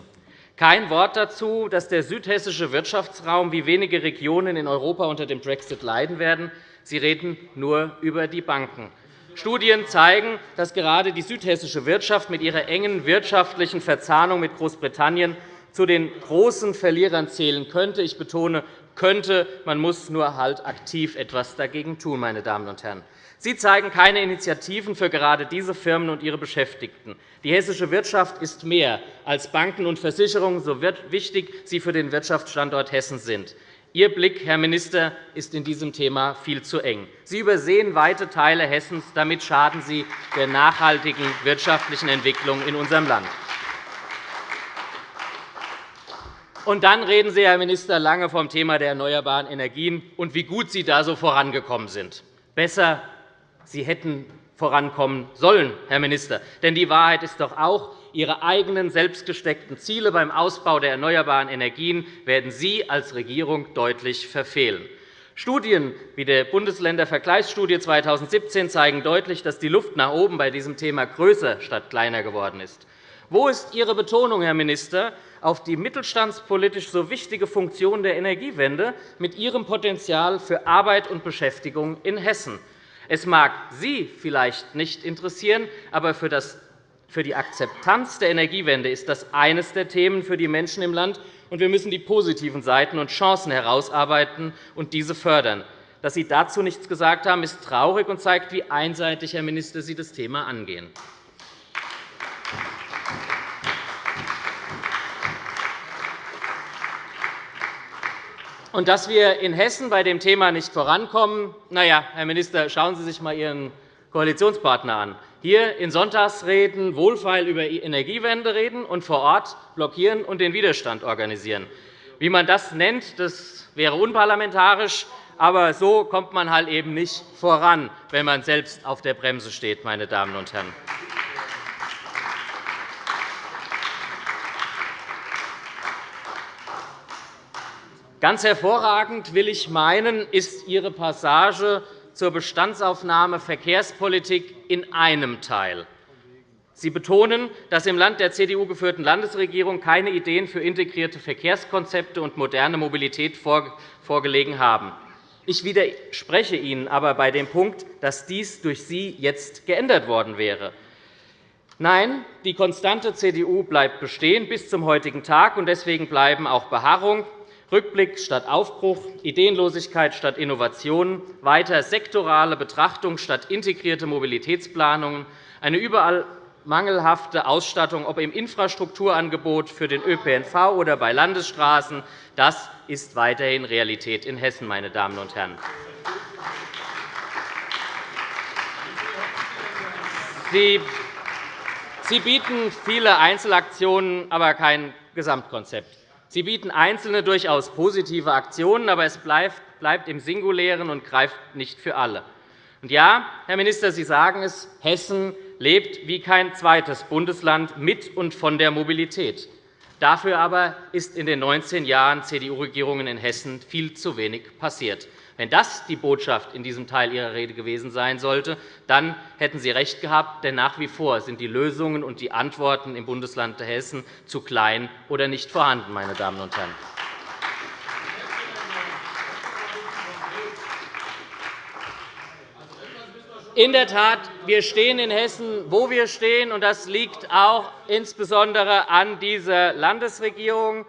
Kein Wort dazu, dass der südhessische Wirtschaftsraum wie wenige Regionen in Europa unter dem Brexit leiden werden. Sie reden nur über die Banken. Studien zeigen, dass gerade die südhessische Wirtschaft mit ihrer engen wirtschaftlichen Verzahnung mit Großbritannien zu den großen Verlierern zählen könnte. Ich betone könnte. Man muss nur halt aktiv etwas dagegen tun. Meine Damen und Herren. Sie zeigen keine Initiativen für gerade diese Firmen und ihre Beschäftigten. Die hessische Wirtschaft ist mehr als Banken und Versicherungen, so wichtig sie für den Wirtschaftsstandort Hessen sind. Ihr Blick, Herr Minister, ist in diesem Thema viel zu eng. Sie übersehen weite Teile Hessens. Damit schaden Sie der nachhaltigen wirtschaftlichen Entwicklung in unserem Land. Und dann reden Sie, Herr Minister, lange vom Thema der erneuerbaren Energien und wie gut Sie da so vorangekommen sind. Besser Sie hätten vorankommen sollen, Herr Minister. Denn die Wahrheit ist doch auch, Ihre eigenen selbstgesteckten Ziele beim Ausbau der erneuerbaren Energien werden Sie als Regierung deutlich verfehlen. Studien wie der Bundesländervergleichsstudie 2017 zeigen deutlich, dass die Luft nach oben bei diesem Thema größer statt kleiner geworden ist. Wo ist Ihre Betonung, Herr Minister, auf die mittelstandspolitisch so wichtige Funktion der Energiewende mit ihrem Potenzial für Arbeit und Beschäftigung in Hessen? Es mag Sie vielleicht nicht interessieren, aber für die Akzeptanz der Energiewende ist das eines der Themen für die Menschen im Land, und wir müssen die positiven Seiten und Chancen herausarbeiten und diese fördern. Dass Sie dazu nichts gesagt haben, ist traurig und zeigt, wie einseitig, Herr Minister, Sie das Thema angehen. Und dass wir in Hessen bei dem Thema nicht vorankommen, na ja, Herr Minister, schauen Sie sich einmal Ihren Koalitionspartner an. Hier in Sonntagsreden wohlfeil über Energiewende reden und vor Ort blockieren und den Widerstand organisieren. Wie man das nennt, das wäre unparlamentarisch, aber so kommt man halt eben nicht voran, wenn man selbst auf der Bremse steht. Meine Damen und Herren. Ganz hervorragend, will ich meinen, ist Ihre Passage zur Bestandsaufnahme Verkehrspolitik in einem Teil. Sie betonen, dass im Land der CDU geführten Landesregierung keine Ideen für integrierte Verkehrskonzepte und moderne Mobilität vorgelegen haben. Ich widerspreche Ihnen aber bei dem Punkt, dass dies durch Sie jetzt geändert worden wäre. Nein, die konstante CDU bleibt bestehen bis zum heutigen Tag, und deswegen bleiben auch Beharrung, Rückblick statt Aufbruch, Ideenlosigkeit statt Innovation, weiter sektorale Betrachtung statt integrierte Mobilitätsplanungen, eine überall mangelhafte Ausstattung, ob im Infrastrukturangebot für den ÖPNV oder bei Landesstraßen. Das ist weiterhin Realität in Hessen. Meine Damen und Herren. Sie bieten viele Einzelaktionen, aber kein Gesamtkonzept. Sie bieten einzelne, durchaus positive Aktionen, aber es bleibt im Singulären und greift nicht für alle. Und ja, Herr Minister, Sie sagen es, Hessen lebt wie kein zweites Bundesland mit und von der Mobilität. Dafür aber ist in den 19 Jahren CDU-Regierungen in Hessen viel zu wenig passiert. Wenn das die Botschaft in diesem Teil Ihrer Rede gewesen sein sollte, dann hätten Sie recht gehabt, denn nach wie vor sind die Lösungen und die Antworten im Bundesland Hessen zu klein oder nicht vorhanden. Meine Damen und Herren. In der Tat, wir stehen in Hessen, wo wir stehen, und das liegt auch insbesondere an dieser Landesregierung.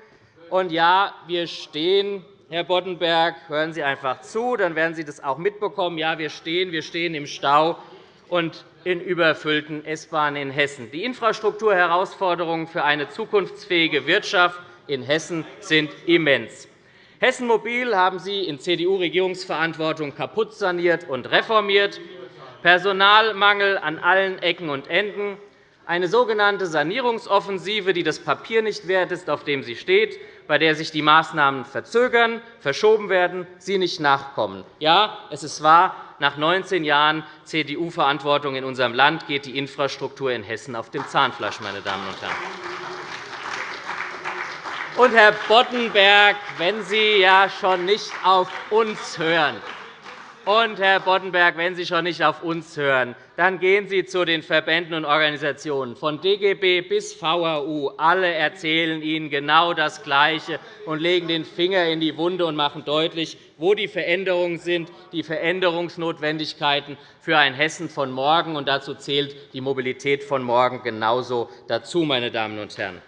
Und ja, wir stehen Herr Boddenberg, hören Sie einfach zu, dann werden Sie das auch mitbekommen. Ja, wir stehen, wir stehen im Stau und in überfüllten S-Bahnen in Hessen. Die Infrastrukturherausforderungen für eine zukunftsfähige Wirtschaft in Hessen sind immens. Hessen Mobil haben Sie in CDU-Regierungsverantwortung kaputt saniert und reformiert. Personalmangel an allen Ecken und Enden, eine sogenannte Sanierungsoffensive, die das Papier nicht wert ist, auf dem sie steht, bei der sich die Maßnahmen verzögern, verschoben werden, sie nicht nachkommen. Ja, es ist wahr, nach 19 Jahren CDU-Verantwortung in unserem Land geht die Infrastruktur in Hessen auf dem Zahnfleisch. Meine Damen und Herren. Und, Herr Boddenberg, wenn Sie ja schon nicht auf uns hören, und, Herr Boddenberg, wenn Sie schon nicht auf uns hören, dann gehen Sie zu den Verbänden und Organisationen, von DGB bis VHU. Alle erzählen Ihnen genau das Gleiche und legen den Finger in die Wunde und machen deutlich, wo die Veränderungen sind, die Veränderungsnotwendigkeiten für ein Hessen von morgen. Und dazu zählt die Mobilität von morgen genauso dazu, meine Damen und Herren.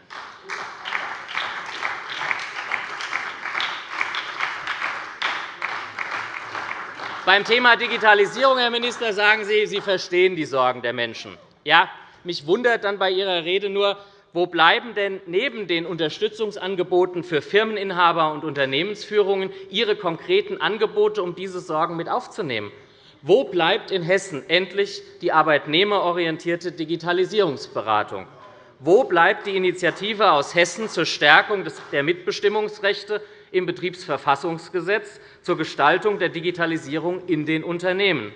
Beim Thema Digitalisierung, Herr Minister, sagen Sie, Sie verstehen die Sorgen der Menschen. Ja, mich wundert dann bei Ihrer Rede nur, wo bleiben denn neben den Unterstützungsangeboten für Firmeninhaber und Unternehmensführungen Ihre konkreten Angebote, um diese Sorgen mit aufzunehmen? Wo bleibt in Hessen endlich die arbeitnehmerorientierte Digitalisierungsberatung? Wo bleibt die Initiative aus Hessen zur Stärkung der Mitbestimmungsrechte im Betriebsverfassungsgesetz zur Gestaltung der Digitalisierung in den Unternehmen?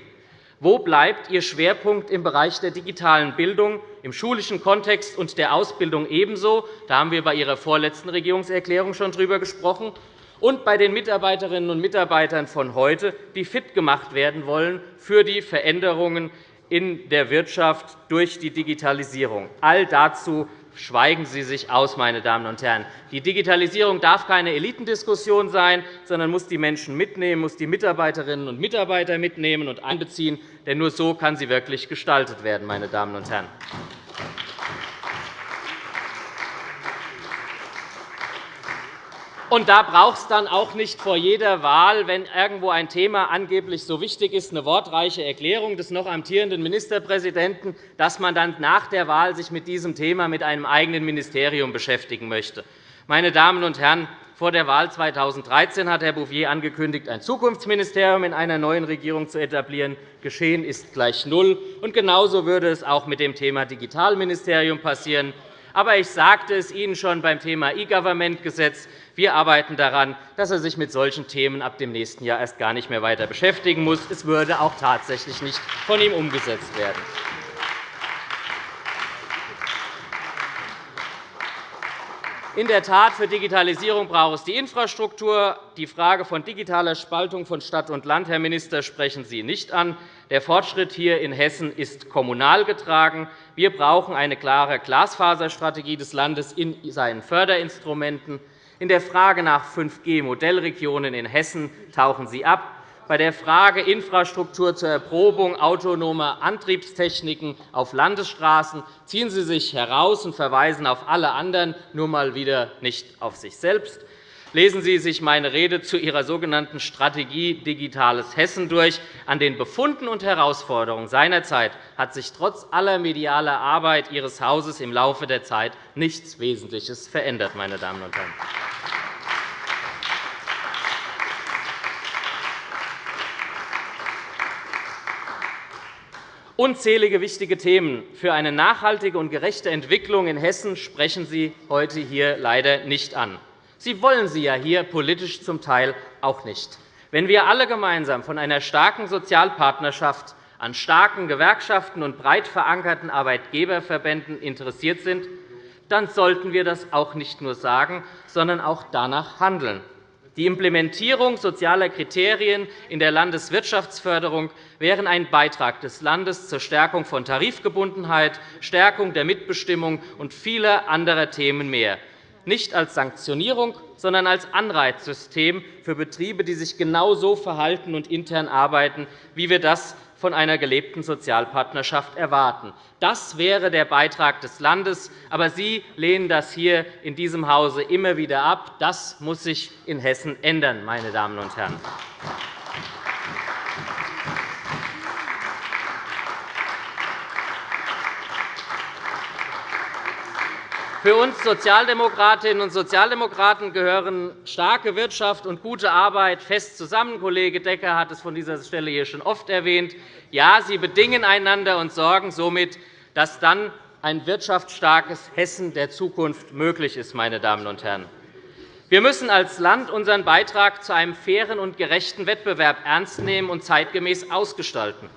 Wo bleibt Ihr Schwerpunkt im Bereich der digitalen Bildung, im schulischen Kontext und der Ausbildung ebenso? Da haben wir bei Ihrer vorletzten Regierungserklärung schon darüber gesprochen. Und bei den Mitarbeiterinnen und Mitarbeitern von heute, die fit gemacht werden wollen für die Veränderungen in der Wirtschaft durch die Digitalisierung. All dazu schweigen Sie sich aus, meine Damen und Herren. Die Digitalisierung darf keine Elitendiskussion sein, sondern muss die Menschen mitnehmen, muss die Mitarbeiterinnen und Mitarbeiter mitnehmen und einbeziehen. Denn nur so kann sie wirklich gestaltet werden. Meine Damen und Herren. Und da braucht es dann auch nicht vor jeder Wahl, wenn irgendwo ein Thema angeblich so wichtig ist, eine wortreiche Erklärung des noch amtierenden Ministerpräsidenten, dass man dann nach der Wahl sich mit diesem Thema mit einem eigenen Ministerium beschäftigen möchte. Meine Damen und Herren, vor der Wahl 2013 hat Herr Bouffier angekündigt, ein Zukunftsministerium in einer neuen Regierung zu etablieren. Geschehen ist gleich null. Und genauso würde es auch mit dem Thema Digitalministerium passieren. Aber ich sagte es Ihnen schon beim Thema E-Government-Gesetz. Wir arbeiten daran, dass er sich mit solchen Themen ab dem nächsten Jahr erst gar nicht mehr weiter beschäftigen muss. Es würde auch tatsächlich nicht von ihm umgesetzt werden. In der Tat, für Digitalisierung braucht es die Infrastruktur. Die Frage von digitaler Spaltung von Stadt und Land, Herr Minister, sprechen Sie nicht an. Der Fortschritt hier in Hessen ist kommunal getragen. Wir brauchen eine klare Glasfaserstrategie des Landes in seinen Förderinstrumenten. In der Frage nach 5G-Modellregionen in Hessen tauchen Sie ab. Bei der Frage Infrastruktur zur Erprobung autonomer Antriebstechniken auf Landesstraßen ziehen Sie sich heraus und verweisen auf alle anderen, nur mal wieder nicht auf sich selbst. Lesen Sie sich meine Rede zu Ihrer sogenannten Strategie Digitales Hessen durch. An den Befunden und Herausforderungen seinerzeit hat sich trotz aller medialer Arbeit Ihres Hauses im Laufe der Zeit nichts Wesentliches verändert. Meine Damen und Herren. Unzählige wichtige Themen für eine nachhaltige und gerechte Entwicklung in Hessen sprechen Sie heute hier leider nicht an. Sie wollen sie ja hier politisch zum Teil auch nicht. Wenn wir alle gemeinsam von einer starken Sozialpartnerschaft, an starken Gewerkschaften und breit verankerten Arbeitgeberverbänden interessiert sind, dann sollten wir das auch nicht nur sagen, sondern auch danach handeln. Die Implementierung sozialer Kriterien in der Landeswirtschaftsförderung wären ein Beitrag des Landes zur Stärkung von Tarifgebundenheit, Stärkung der Mitbestimmung und vieler anderer Themen mehr, nicht als Sanktionierung, sondern als Anreizsystem für Betriebe, die sich genau so verhalten und intern arbeiten, wie wir das von einer gelebten Sozialpartnerschaft erwarten. Das wäre der Beitrag des Landes. Aber Sie lehnen das hier in diesem Hause immer wieder ab. Das muss sich in Hessen ändern, meine Damen und Herren. Für uns Sozialdemokratinnen und Sozialdemokraten gehören starke Wirtschaft und gute Arbeit fest zusammen. Kollege Decker hat es von dieser Stelle hier schon oft erwähnt. Ja, sie bedingen einander und sorgen somit, dass dann ein wirtschaftsstarkes Hessen der Zukunft möglich ist. Meine Damen und Herren. Wir müssen als Land unseren Beitrag zu einem fairen und gerechten Wettbewerb ernst nehmen und zeitgemäß ausgestalten.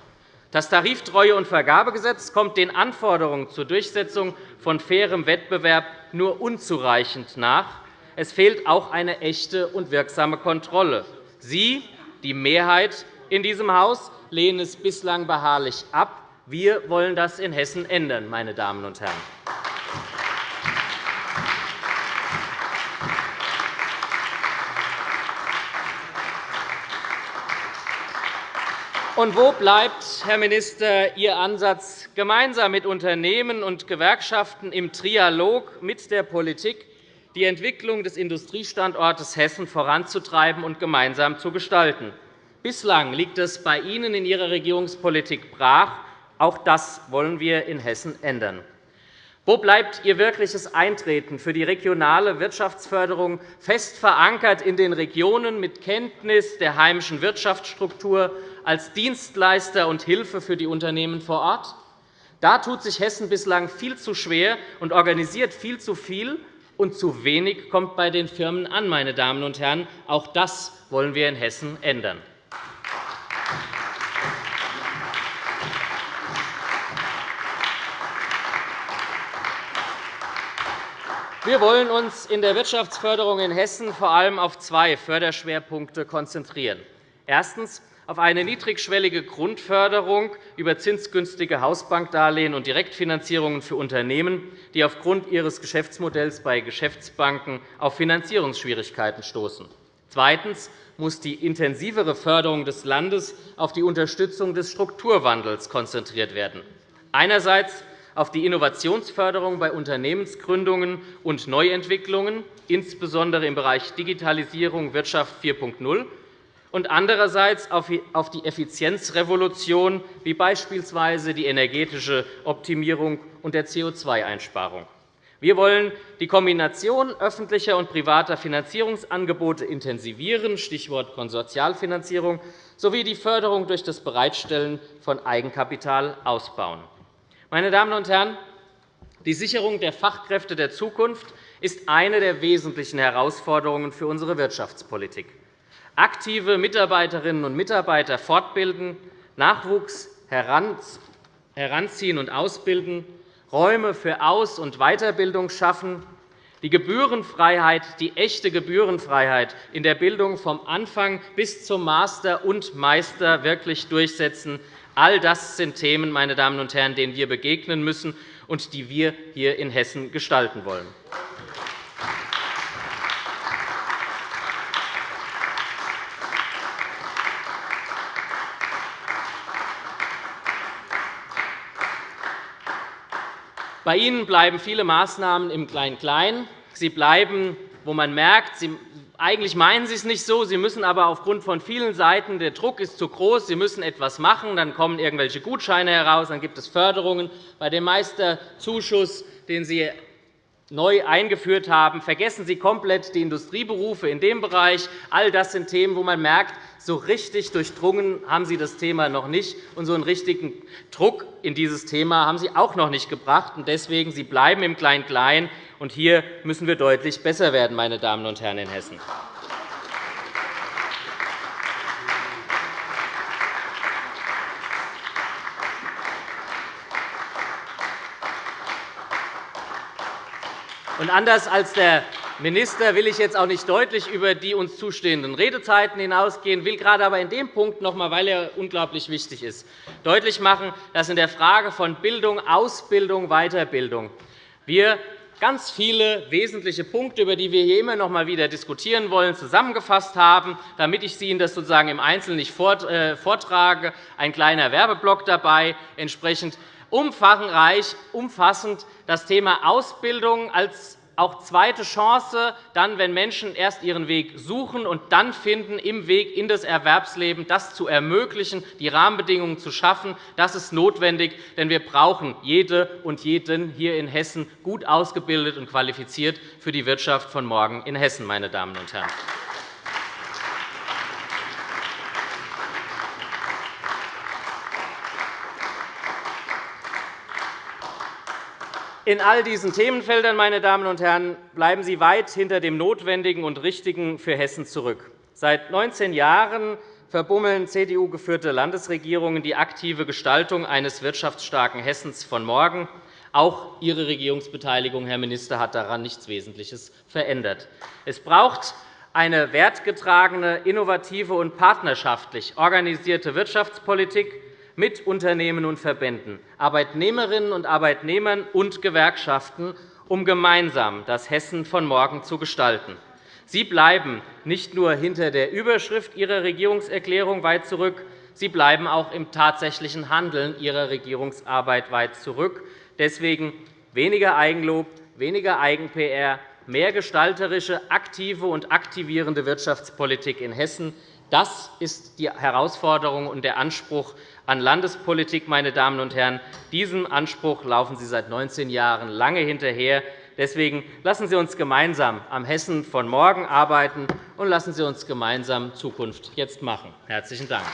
Das Tariftreue- und Vergabegesetz kommt den Anforderungen zur Durchsetzung von fairem Wettbewerb nur unzureichend nach. Es fehlt auch eine echte und wirksame Kontrolle. Sie, die Mehrheit in diesem Haus, lehnen es bislang beharrlich ab. Wir wollen das in Hessen ändern, meine Damen und Herren. Und wo bleibt, Herr Minister, Ihr Ansatz, gemeinsam mit Unternehmen und Gewerkschaften im Trialog mit der Politik die Entwicklung des Industriestandortes Hessen voranzutreiben und gemeinsam zu gestalten? Bislang liegt es bei Ihnen in Ihrer Regierungspolitik brach. Auch das wollen wir in Hessen ändern. Wo bleibt Ihr wirkliches Eintreten für die regionale Wirtschaftsförderung, fest verankert in den Regionen mit Kenntnis der heimischen Wirtschaftsstruktur als Dienstleister und Hilfe für die Unternehmen vor Ort? Da tut sich Hessen bislang viel zu schwer und organisiert viel zu viel, und zu wenig kommt bei den Firmen an. Meine Damen und Herren. Auch das wollen wir in Hessen ändern. Wir wollen uns in der Wirtschaftsförderung in Hessen vor allem auf zwei Förderschwerpunkte konzentrieren. Erstens auf eine niedrigschwellige Grundförderung über zinsgünstige Hausbankdarlehen und Direktfinanzierungen für Unternehmen, die aufgrund ihres Geschäftsmodells bei Geschäftsbanken auf Finanzierungsschwierigkeiten stoßen. Zweitens muss die intensivere Förderung des Landes auf die Unterstützung des Strukturwandels konzentriert werden. Einerseits auf die Innovationsförderung bei Unternehmensgründungen und Neuentwicklungen, insbesondere im Bereich Digitalisierung Wirtschaft 4.0, und andererseits auf die Effizienzrevolution, wie beispielsweise die energetische Optimierung und der CO2-Einsparung. Wir wollen die Kombination öffentlicher und privater Finanzierungsangebote intensivieren, Stichwort Konsortialfinanzierung, sowie die Förderung durch das Bereitstellen von Eigenkapital ausbauen. Meine Damen und Herren, die Sicherung der Fachkräfte der Zukunft ist eine der wesentlichen Herausforderungen für unsere Wirtschaftspolitik. Aktive Mitarbeiterinnen und Mitarbeiter fortbilden, Nachwuchs heranziehen und ausbilden, Räume für Aus- und Weiterbildung schaffen, die Gebührenfreiheit, die echte Gebührenfreiheit in der Bildung vom Anfang bis zum Master und Meister wirklich durchsetzen, All das sind Themen, meine Damen und Herren, denen wir begegnen müssen und die wir hier in Hessen gestalten wollen. Bei Ihnen bleiben viele Maßnahmen im Klein-Klein. Sie bleiben, wo man merkt, sie eigentlich meinen Sie es nicht so. Sie müssen aber aufgrund von vielen Seiten, der Druck ist zu groß, Sie müssen etwas machen, dann kommen irgendwelche Gutscheine heraus, dann gibt es Förderungen. Bei dem Meisterzuschuss, den Sie neu eingeführt haben, vergessen Sie komplett die Industrieberufe in dem Bereich. All das sind Themen, wo man merkt, so richtig durchdrungen haben Sie das Thema noch nicht, und so einen richtigen Druck in dieses Thema haben Sie auch noch nicht gebracht. Deswegen Sie bleiben im Klein-Klein. Und hier müssen wir deutlich besser werden, meine Damen und Herren in Hessen. Und anders als der Minister will ich jetzt auch nicht deutlich über die uns zustehenden Redezeiten hinausgehen, will gerade aber in dem Punkt noch einmal, weil er unglaublich wichtig ist, deutlich machen, dass in der Frage von Bildung, Ausbildung, Weiterbildung wir ganz viele wesentliche Punkte, über die wir hier immer noch einmal wieder diskutieren wollen, zusammengefasst haben, damit ich Ihnen das sozusagen im Einzelnen nicht äh, vortrage. Ein kleiner Werbeblock dabei, entsprechend umfangreich, umfassend das Thema Ausbildung als auch zweite Chance, dann, wenn Menschen erst ihren Weg suchen und dann finden, im Weg in das Erwerbsleben das zu ermöglichen, die Rahmenbedingungen zu schaffen. Das ist notwendig, denn wir brauchen jede und jeden hier in Hessen gut ausgebildet und qualifiziert für die Wirtschaft von morgen in Hessen, meine Damen und Herren. In all diesen Themenfeldern meine Damen und Herren, bleiben Sie weit hinter dem Notwendigen und Richtigen für Hessen zurück. Seit 19 Jahren verbummeln CDU-geführte Landesregierungen die aktive Gestaltung eines wirtschaftsstarken Hessens von morgen. Auch Ihre Regierungsbeteiligung, Herr Minister, hat daran nichts Wesentliches verändert. Es braucht eine wertgetragene, innovative und partnerschaftlich organisierte Wirtschaftspolitik, mit Unternehmen und Verbänden, Arbeitnehmerinnen und Arbeitnehmern und Gewerkschaften, um gemeinsam das Hessen von morgen zu gestalten. Sie bleiben nicht nur hinter der Überschrift Ihrer Regierungserklärung weit zurück, Sie bleiben auch im tatsächlichen Handeln Ihrer Regierungsarbeit weit zurück. Deswegen weniger Eigenlob, weniger Eigen-PR, mehr gestalterische, aktive und aktivierende Wirtschaftspolitik in Hessen. Das ist die Herausforderung und der Anspruch an Landespolitik. Meine Damen und Herren. Diesem Anspruch laufen Sie seit 19 Jahren lange hinterher. Deswegen lassen Sie uns gemeinsam am Hessen von morgen arbeiten, und lassen Sie uns gemeinsam Zukunft jetzt machen. – Herzlichen Dank.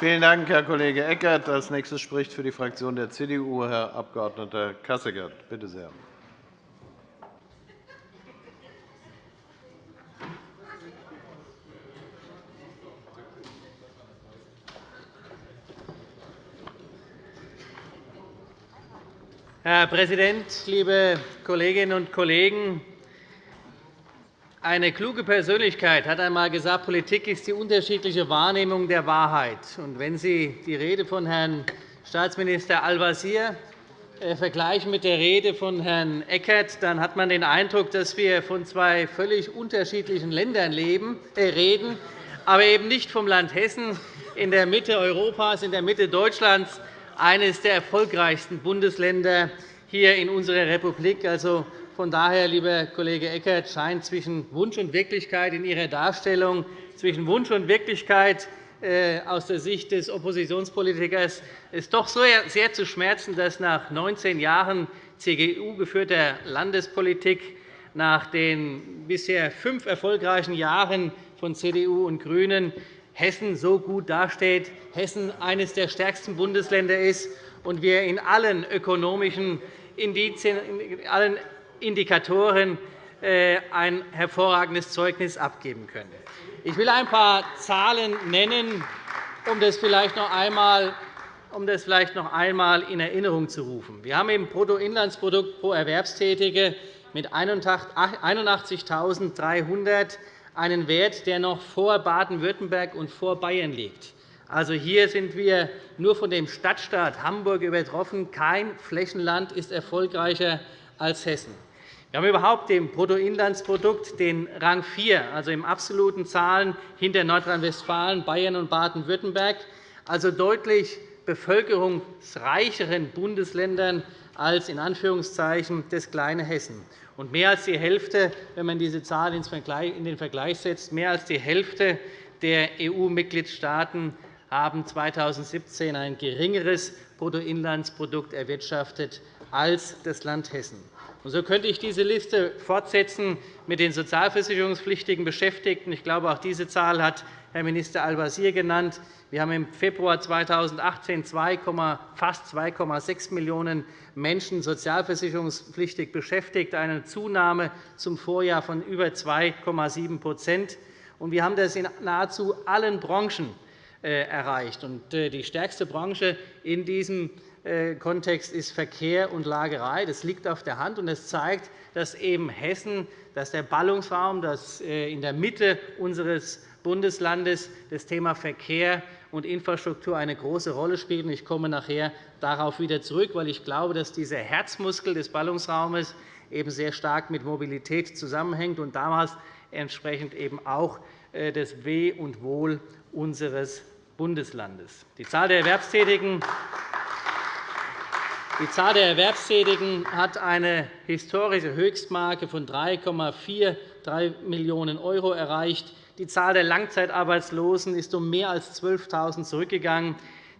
Vielen Dank, Herr Kollege Eckert. – Als nächstes spricht für die Fraktion der CDU Herr Abg. Kasseckert. Bitte sehr. Herr Präsident, liebe Kolleginnen und Kollegen! Eine kluge Persönlichkeit hat einmal gesagt, Politik ist die unterschiedliche Wahrnehmung der Wahrheit. wenn Sie die Rede von Herrn Staatsminister Al-Wazir äh, vergleichen mit der Rede von Herrn Eckert, dann hat man den Eindruck, dass wir von zwei völlig unterschiedlichen Ländern äh, reden, aber eben nicht vom Land Hessen in der Mitte Europas, in der Mitte Deutschlands, eines der erfolgreichsten Bundesländer hier in unserer Republik. Also, von daher, lieber Kollege Eckert, scheint zwischen Wunsch und Wirklichkeit in Ihrer Darstellung, zwischen Wunsch und Wirklichkeit äh, aus der Sicht des Oppositionspolitikers es doch sehr zu schmerzen, dass nach 19 Jahren CDU-geführter Landespolitik, nach den bisher fünf erfolgreichen Jahren von CDU und GRÜNEN Hessen so gut dasteht, Hessen eines der stärksten Bundesländer ist und wir in allen ökonomischen Indizien, in allen Indikatoren äh, ein hervorragendes Zeugnis abgeben können. Ich will ein paar Zahlen nennen, um das vielleicht noch einmal um das vielleicht noch einmal in Erinnerung zu rufen. Wir haben im Bruttoinlandsprodukt pro Erwerbstätige mit 81.300 einen Wert, der noch vor Baden-Württemberg und vor Bayern liegt. Also hier sind wir nur von dem Stadtstaat Hamburg übertroffen. Kein Flächenland ist erfolgreicher als Hessen. Wir haben überhaupt im Bruttoinlandsprodukt den Rang 4, also in absoluten Zahlen hinter Nordrhein-Westfalen, Bayern und Baden-Württemberg, also deutlich bevölkerungsreicheren Bundesländern als in Anführungszeichen das kleine Hessen. Und mehr als die Hälfte, wenn man diese Zahl in den Vergleich setzt, mehr als die Hälfte der EU-Mitgliedstaaten haben 2017 ein geringeres Bruttoinlandsprodukt erwirtschaftet als das Land Hessen. Und so könnte ich diese Liste fortsetzen mit den sozialversicherungspflichtigen Beschäftigten. Ich glaube, auch diese Zahl hat Herr Minister Al-Wazir genannt. Wir haben im Februar 2018 fast 2,6 Millionen Menschen sozialversicherungspflichtig beschäftigt, eine Zunahme zum Vorjahr von über 2,7% Wir haben das in nahezu allen Branchen äh, erreicht. Äh, die stärkste Branche in diesem Kontext ist Verkehr und Lagerei. Das liegt auf der Hand, und es zeigt, dass eben Hessen, dass der Ballungsraum, dass in der Mitte unseres Bundeslandes das Thema Verkehr und Infrastruktur eine große Rolle spielt. Ich komme nachher darauf wieder zurück, weil ich glaube, dass dieser Herzmuskel des Ballungsraumes eben sehr stark mit Mobilität zusammenhängt und damals entsprechend eben auch das Weh und Wohl unseres Bundeslandes. Die Zahl der Erwerbstätigen die Zahl der Erwerbstätigen hat eine historische Höchstmarke von 3,43 Millionen € erreicht. Die Zahl der Langzeitarbeitslosen ist um mehr als 12.000 zurückgegangen.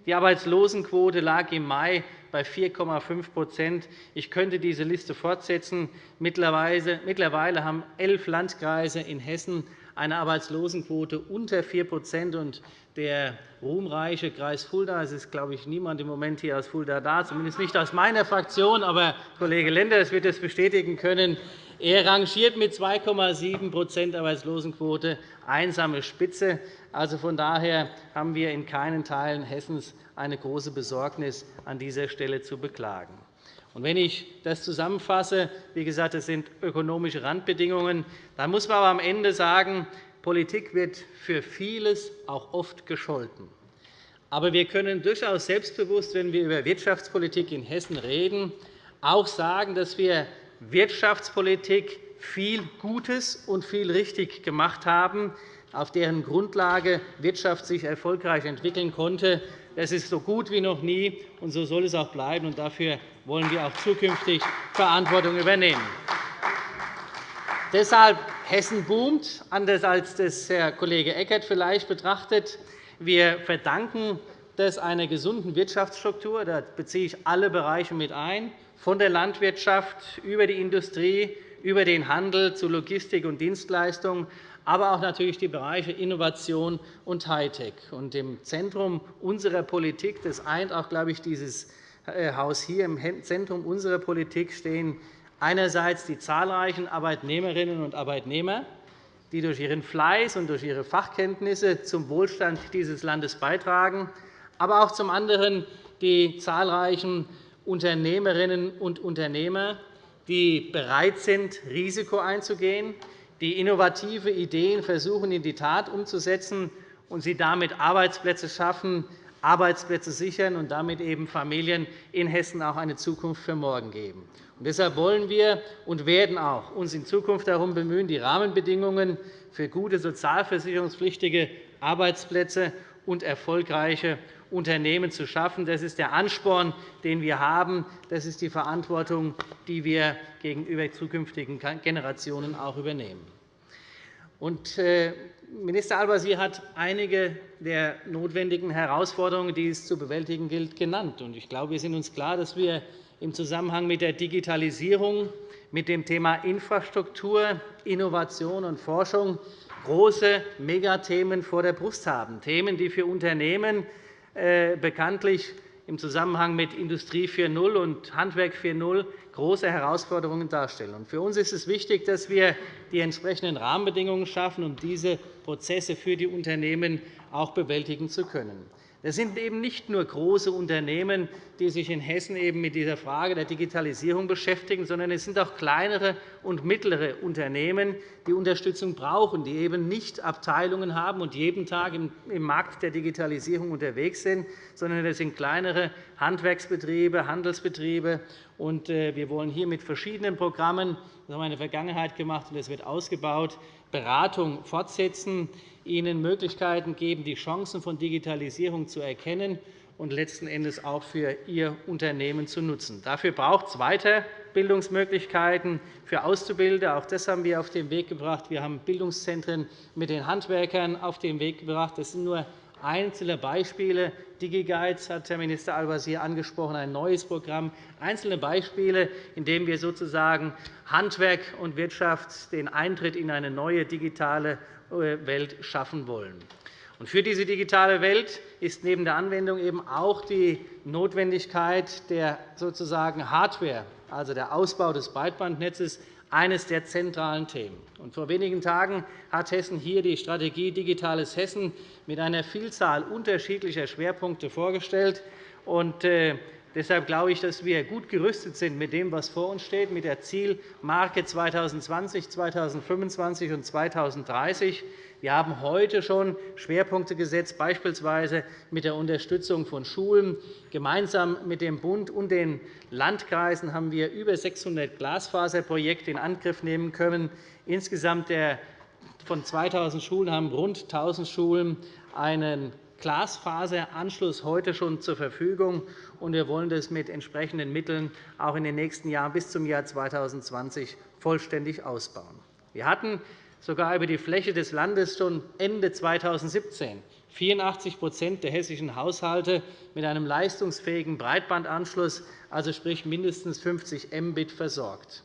Die Arbeitslosenquote lag im Mai bei 4,5% Ich könnte diese Liste fortsetzen. Mittlerweile haben elf Landkreise in Hessen eine Arbeitslosenquote unter 4 und der ruhmreiche Kreis Fulda. Es ist, glaube ich, niemand im Moment hier aus Fulda da, zumindest nicht aus meiner Fraktion. Aber Kollege Lenders wird das bestätigen können. Er rangiert mit 2,7% Arbeitslosenquote einsame Spitze. Also von daher haben wir in keinen Teilen Hessens eine große Besorgnis an dieser Stelle zu beklagen. Und wenn ich das zusammenfasse, wie gesagt, das sind ökonomische Randbedingungen, dann muss man aber am Ende sagen, Politik wird für vieles auch oft gescholten. Aber wir können durchaus selbstbewusst, wenn wir über Wirtschaftspolitik in Hessen reden, auch sagen, dass wir Wirtschaftspolitik viel Gutes und viel richtig gemacht haben, auf deren Grundlage Wirtschaft sich erfolgreich entwickeln konnte. Das ist so gut wie noch nie, und so soll es auch bleiben. Und dafür wollen wir auch zukünftig Verantwortung übernehmen. Deshalb Hessen boomt, anders als das Herr Kollege Eckert vielleicht betrachtet. Wir verdanken das einer gesunden Wirtschaftsstruktur. Da beziehe ich alle Bereiche mit ein, von der Landwirtschaft über die Industrie, über den Handel zu Logistik und Dienstleistungen, aber auch natürlich die Bereiche Innovation und Hightech. Und Im Zentrum unserer Politik, das eint auch, glaube ich, dieses äh, Haus hier, im Zentrum unserer Politik stehen einerseits die zahlreichen Arbeitnehmerinnen und Arbeitnehmer, die durch ihren Fleiß und durch ihre Fachkenntnisse zum Wohlstand dieses Landes beitragen, aber auch zum anderen die zahlreichen Unternehmerinnen und Unternehmer, die bereit sind, Risiko einzugehen, die innovative Ideen versuchen, in die Tat umzusetzen und sie damit Arbeitsplätze schaffen, Arbeitsplätze sichern und damit eben Familien in Hessen auch eine Zukunft für morgen geben. Und deshalb wollen wir und werden auch uns in Zukunft darum bemühen, die Rahmenbedingungen für gute sozialversicherungspflichtige Arbeitsplätze und erfolgreiche Unternehmen zu schaffen. Das ist der Ansporn, den wir haben. Das ist die Verantwortung, die wir gegenüber zukünftigen Generationen auch übernehmen. Äh, Minister Al-Wazir hat einige der notwendigen Herausforderungen, die es zu bewältigen gilt, genannt. Ich glaube, wir sind uns klar, dass wir im Zusammenhang mit der Digitalisierung, mit dem Thema Infrastruktur, Innovation und Forschung große Megathemen vor der Brust haben, Themen, die für Unternehmen bekanntlich im Zusammenhang mit Industrie 4.0 und Handwerk 4.0 große Herausforderungen darstellen. Für uns ist es wichtig, dass wir die entsprechenden Rahmenbedingungen schaffen, um diese Prozesse für die Unternehmen auch bewältigen zu können. Es sind eben nicht nur große Unternehmen, die sich in Hessen eben mit dieser Frage der Digitalisierung beschäftigen, sondern es sind auch kleinere und mittlere Unternehmen, die Unterstützung brauchen, die eben nicht Abteilungen haben und jeden Tag im Markt der Digitalisierung unterwegs sind, sondern es sind kleinere Handwerksbetriebe, Handelsbetriebe. Äh, wir wollen hier mit verschiedenen Programmen, das haben wir in der Vergangenheit gemacht, und das wird ausgebaut, Beratung fortsetzen, ihnen Möglichkeiten geben, die Chancen von Digitalisierung zu erkennen und letzten Endes auch für Ihr Unternehmen zu nutzen. Dafür braucht es Weiterbildungsmöglichkeiten für Auszubildende. Auch das haben wir auf den Weg gebracht. Wir haben Bildungszentren mit den Handwerkern auf den Weg gebracht. Das sind nur einzelne Beispiele. DigiGuides hat Herr Minister Al-Wazir angesprochen, ein neues Programm. Einzelne Beispiele, in denen wir sozusagen Handwerk und Wirtschaft den Eintritt in eine neue digitale Welt schaffen wollen. Für diese digitale Welt ist neben der Anwendung eben auch die Notwendigkeit der sozusagen Hardware, also der Ausbau des Breitbandnetzes, eines der zentralen Themen. Vor wenigen Tagen hat Hessen hier die Strategie Digitales Hessen mit einer Vielzahl unterschiedlicher Schwerpunkte vorgestellt. Äh, deshalb glaube ich, dass wir gut gerüstet sind mit dem, was vor uns steht, mit der Zielmarke 2020, 2025 und 2030. Wir haben heute schon Schwerpunkte gesetzt, beispielsweise mit der Unterstützung von Schulen. Gemeinsam mit dem Bund und den Landkreisen haben wir über 600 Glasfaserprojekte in Angriff nehmen können. Insgesamt von 2.000 Schulen haben rund 1.000 Schulen einen Glasfaseranschluss heute schon zur Verfügung. Wir wollen das mit entsprechenden Mitteln auch in den nächsten Jahren bis zum Jahr 2020 vollständig ausbauen. Wir hatten sogar über die Fläche des Landes schon Ende 2017 84% der hessischen Haushalte mit einem leistungsfähigen Breitbandanschluss, also sprich mindestens 50 Mbit, versorgt.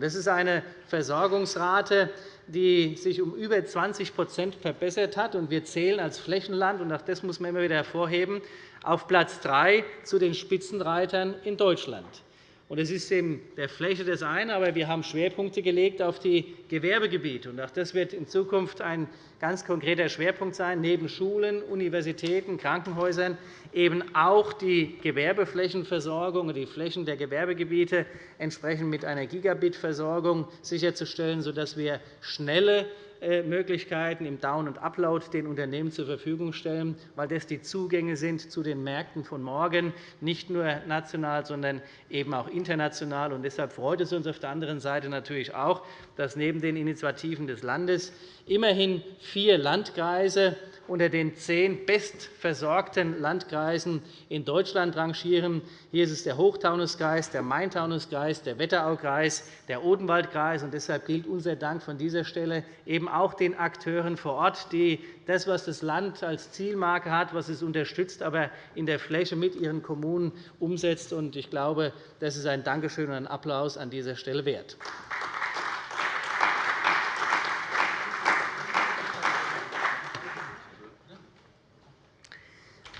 Das ist eine Versorgungsrate, die sich um über 20% verbessert hat. Wir zählen als Flächenland, und auch das muss man immer wieder hervorheben, auf Platz 3 zu den Spitzenreitern in Deutschland. Es ist in der Fläche das eine, aber wir haben Schwerpunkte gelegt auf die Gewerbegebiete. Auch das wird in Zukunft ein ganz konkreter Schwerpunkt sein, neben Schulen, Universitäten, Krankenhäusern eben auch die Gewerbeflächenversorgung und die Flächen der Gewerbegebiete entsprechend mit einer Gigabit-Versorgung sicherzustellen, sodass wir schnelle Möglichkeiten im Down- und Upload den Unternehmen zur Verfügung stellen, weil das die Zugänge sind zu den Märkten von morgen, nicht nur national, sondern eben auch international. Deshalb freut es uns auf der anderen Seite natürlich auch, dass neben den Initiativen des Landes immerhin vier Landkreise unter den zehn bestversorgten Landkreisen in Deutschland rangieren. Hier ist es der Hochtaunuskreis, der Main-Taunus-Kreis, der Wetteraukreis, der Odenwaldkreis. Deshalb gilt unser Dank von dieser Stelle eben auch den Akteuren vor Ort, die das, was das Land als Zielmarke hat, was es unterstützt, aber in der Fläche mit ihren Kommunen umsetzt. Ich glaube, das ist ein Dankeschön und ein Applaus an dieser Stelle wert.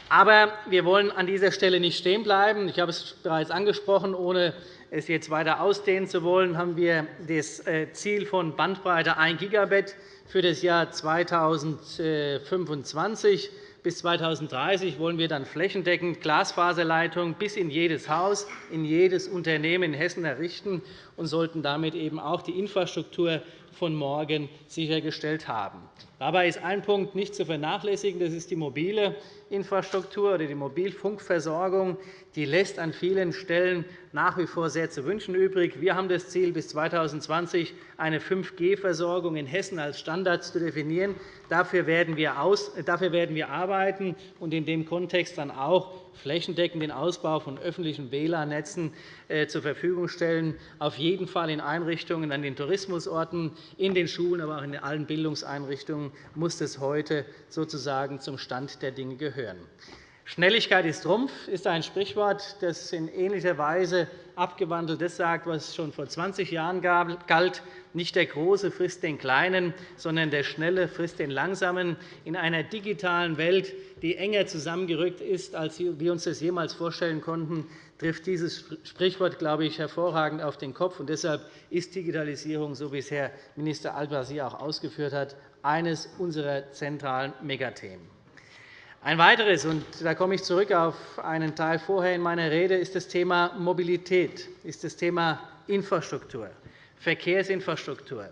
Aber wir wollen an dieser Stelle nicht stehen bleiben. Ich habe es bereits angesprochen. Ohne es jetzt weiter ausdehnen zu wollen, haben wir das äh, Ziel von Bandbreite 1 Gigabit für das Jahr 2025. Bis 2030 wollen wir dann flächendeckend Glasfaserleitungen bis in jedes Haus, in jedes Unternehmen in Hessen errichten und sollten damit eben auch die Infrastruktur von morgen sichergestellt haben. Dabei ist ein Punkt nicht zu vernachlässigen. Das ist die mobile Infrastruktur oder die Mobilfunkversorgung. Die lässt an vielen Stellen nach wie vor sehr zu wünschen übrig. Wir haben das Ziel, bis 2020 eine 5G-Versorgung in Hessen als Standard zu definieren. Dafür werden wir arbeiten und in dem Kontext dann auch flächendeckend den Ausbau von öffentlichen WLAN-Netzen äh, zur Verfügung stellen, auf jeden Fall in Einrichtungen an den Tourismusorten, in den Schulen, aber auch in allen Bildungseinrichtungen muss das heute sozusagen zum Stand der Dinge gehören. Schnelligkeit ist Trumpf ist ein Sprichwort, das in ähnlicher Weise abgewandelt das sagt, was schon vor 20 Jahren galt. Nicht der Große frisst den Kleinen, sondern der Schnelle frisst den Langsamen. In einer digitalen Welt, die enger zusammengerückt ist, als wir uns das jemals vorstellen konnten, trifft dieses Sprichwort, glaube ich, hervorragend auf den Kopf. Und deshalb ist Digitalisierung, so wie es Herr Minister Al-Wazir auch ausgeführt hat, eines unserer zentralen Megathemen. Ein weiteres, und da komme ich zurück auf einen Teil vorher in meiner Rede, ist das Thema Mobilität, ist das Thema Infrastruktur, Verkehrsinfrastruktur.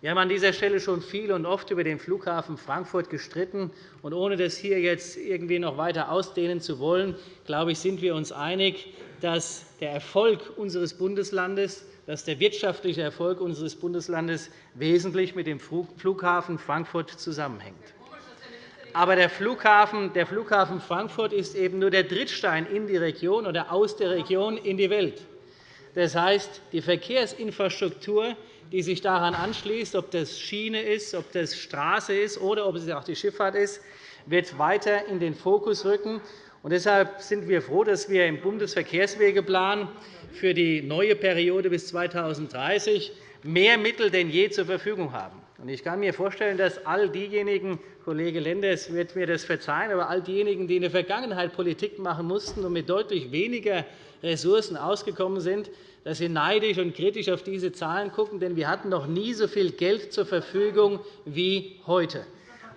Wir haben an dieser Stelle schon viel und oft über den Flughafen Frankfurt gestritten. Und ohne das hier jetzt irgendwie noch weiter ausdehnen zu wollen, glaube ich, sind wir uns einig, dass der Erfolg unseres Bundeslandes dass der wirtschaftliche Erfolg unseres Bundeslandes wesentlich mit dem Flughafen Frankfurt zusammenhängt. Aber der Flughafen, der Flughafen Frankfurt ist eben nur der Drittstein in die Region oder aus der Region in die Welt. Das heißt, die Verkehrsinfrastruktur, die sich daran anschließt, ob das Schiene ist, ob das Straße ist oder ob es auch die Schifffahrt ist, wird weiter in den Fokus rücken. Und deshalb sind wir froh, dass wir im Bundesverkehrswegeplan für die neue Periode bis 2030 mehr Mittel denn je zur Verfügung haben. Ich kann mir vorstellen, dass all diejenigen, Kollege Lenders wird mir das verzeihen, aber all diejenigen, die in der Vergangenheit Politik machen mussten und mit deutlich weniger Ressourcen ausgekommen sind, dass sie neidisch und kritisch auf diese Zahlen schauen. Denn wir hatten noch nie so viel Geld zur Verfügung wie heute.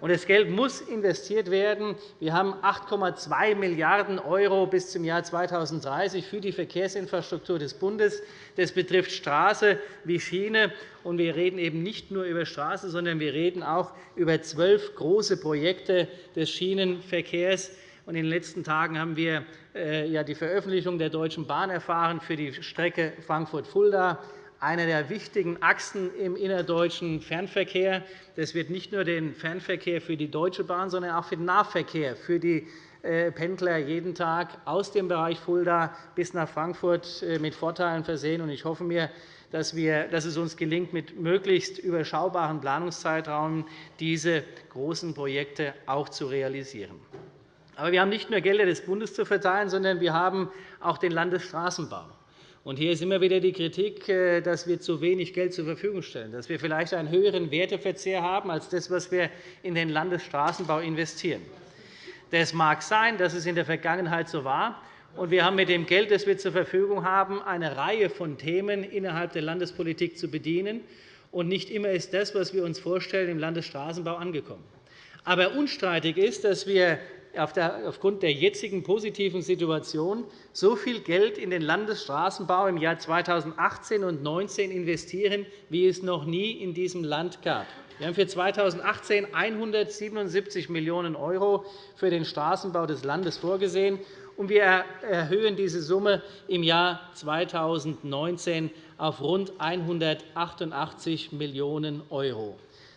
Und das Geld muss investiert werden. Wir haben 8,2 Milliarden € bis zum Jahr 2030 für die Verkehrsinfrastruktur des Bundes. Das betrifft Straße wie Schiene. Und wir reden eben nicht nur über Straße, sondern wir reden auch über zwölf große Projekte des Schienenverkehrs. In den letzten Tagen haben wir äh, die Veröffentlichung der Deutschen Bahn erfahren für die Strecke Frankfurt-Fulda einer der wichtigen Achsen im innerdeutschen Fernverkehr. Das wird nicht nur den Fernverkehr für die Deutsche Bahn, sondern auch für den Nahverkehr, für die äh, Pendler jeden Tag aus dem Bereich Fulda bis nach Frankfurt äh, mit Vorteilen versehen. Ich hoffe mir, dass, es uns gelingt, mit möglichst überschaubaren Planungszeitraum diese großen Projekte auch zu realisieren. Aber wir haben nicht nur Gelder des Bundes zu verteilen, sondern wir haben auch den Landesstraßenbau. Hier ist immer wieder die Kritik, äh, dass wir zu wenig Geld zur Verfügung stellen, dass wir vielleicht einen höheren Werteverzehr haben als das, was wir in den Landesstraßenbau investieren. Das mag sein, dass es in der Vergangenheit so war. Und wir haben mit dem Geld, das wir zur Verfügung haben, eine Reihe von Themen innerhalb der Landespolitik zu bedienen. Und nicht immer ist das, was wir uns vorstellen, im Landesstraßenbau angekommen. Aber unstreitig ist, dass wir aufgrund der jetzigen positiven Situation so viel Geld in den Landesstraßenbau im Jahr 2018 und 2019 investieren, wie es noch nie in diesem Land gab. Wir haben für 2018 177 Millionen € für den Straßenbau des Landes vorgesehen, und wir erhöhen diese Summe im Jahr 2019 auf rund 188 Millionen €.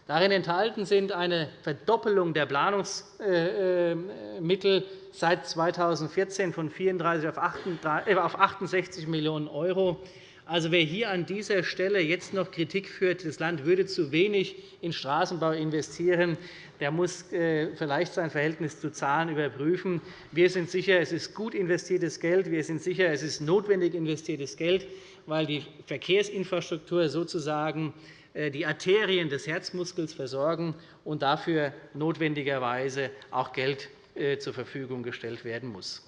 Darin enthalten sind eine Verdoppelung der Planungsmittel seit 2014 von 34 auf 68 Millionen €. Also, wer hier an dieser Stelle jetzt noch Kritik führt, das Land würde zu wenig in Straßenbau investieren, der muss äh, vielleicht sein Verhältnis zu Zahlen überprüfen. Wir sind sicher, es ist gut investiertes Geld. Wir sind sicher, es ist notwendig investiertes Geld, weil die Verkehrsinfrastruktur sozusagen äh, die Arterien des Herzmuskels versorgen und dafür notwendigerweise auch Geld äh, zur Verfügung gestellt werden muss.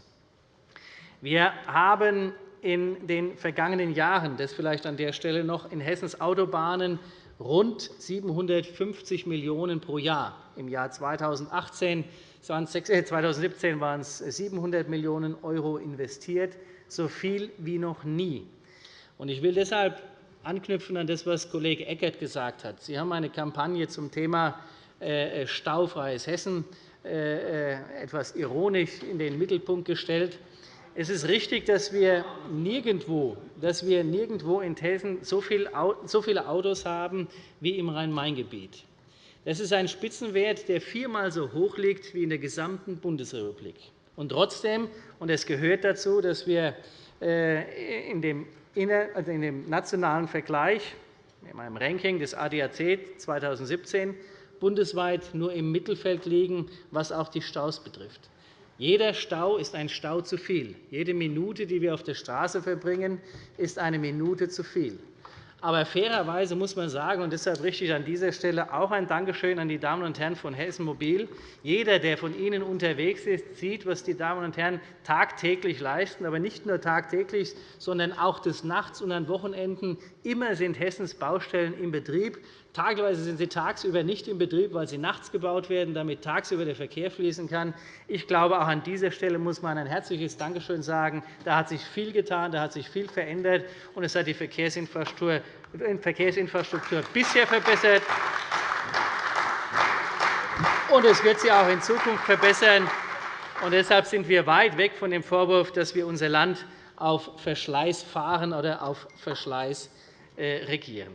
Wir haben in den vergangenen Jahren, das vielleicht an der Stelle noch, in Hessens Autobahnen rund 750 Millionen € pro Jahr. Im Jahr 2018 2017 waren es 700 Millionen € investiert, so viel wie noch nie. Ich will deshalb anknüpfen an das, was Kollege Eckert gesagt hat. Sie haben eine Kampagne zum Thema äh, äh, staufreies Hessen äh, etwas ironisch in den Mittelpunkt gestellt. Es ist richtig, dass wir nirgendwo, dass wir nirgendwo in Hessen so viele Autos haben wie im Rhein-Main-Gebiet. Das ist ein Spitzenwert, der viermal so hoch liegt wie in der gesamten Bundesrepublik. Und trotzdem, und es gehört dazu, dass wir in dem in dem nationalen Vergleich, in einem Ranking des ADAC 2017, bundesweit nur im Mittelfeld liegen, was auch die Staus betrifft. Jeder Stau ist ein Stau zu viel. Jede Minute, die wir auf der Straße verbringen, ist eine Minute zu viel. Aber fairerweise muss man sagen, und deshalb richte ich an dieser Stelle auch ein Dankeschön an die Damen und Herren von Hessen Mobil. Jeder, der von Ihnen unterwegs ist, sieht, was die Damen und Herren tagtäglich leisten, aber nicht nur tagtäglich, sondern auch des Nachts und an Wochenenden. Immer sind Hessens Baustellen im Betrieb. Tageweise sind sie tagsüber nicht in Betrieb, weil sie nachts gebaut werden, damit tagsüber der Verkehr fließen kann. Ich glaube, auch an dieser Stelle muss man ein herzliches Dankeschön sagen. Da hat sich viel getan, da hat sich viel verändert, und es hat die Verkehrsinfrastruktur bisher verbessert. Und es wird sie auch in Zukunft verbessern. Und deshalb sind wir weit weg von dem Vorwurf, dass wir unser Land auf Verschleiß fahren oder auf Verschleiß regieren.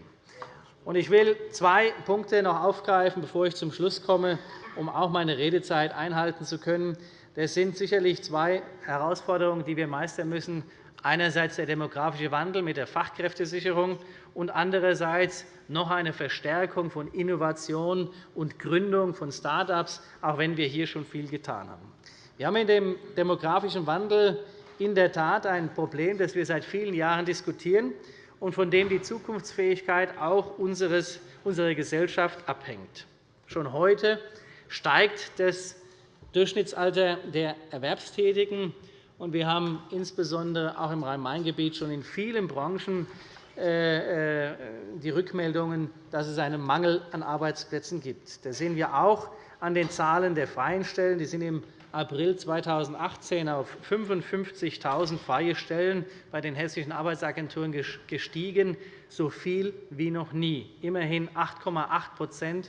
Ich will zwei Punkte noch aufgreifen, bevor ich zum Schluss komme, um auch meine Redezeit einhalten zu können. Das sind sicherlich zwei Herausforderungen, die wir meistern müssen. Einerseits der demografische Wandel mit der Fachkräftesicherung und andererseits noch eine Verstärkung von Innovation und Gründung von Start-ups, auch wenn wir hier schon viel getan haben. Wir haben in dem demografischen Wandel in der Tat ein Problem, das wir seit vielen Jahren diskutieren und von dem die Zukunftsfähigkeit auch unserer Gesellschaft abhängt. Schon heute steigt das Durchschnittsalter der Erwerbstätigen. Wir haben insbesondere auch im Rhein-Main-Gebiet schon in vielen Branchen äh, äh, die Rückmeldungen, dass es einen Mangel an Arbeitsplätzen gibt. Das sehen wir auch an den Zahlen der freien Stellen. Die sind im April 2018 auf 55.000 freie Stellen bei den hessischen Arbeitsagenturen gestiegen, so viel wie noch nie, immerhin 8,8%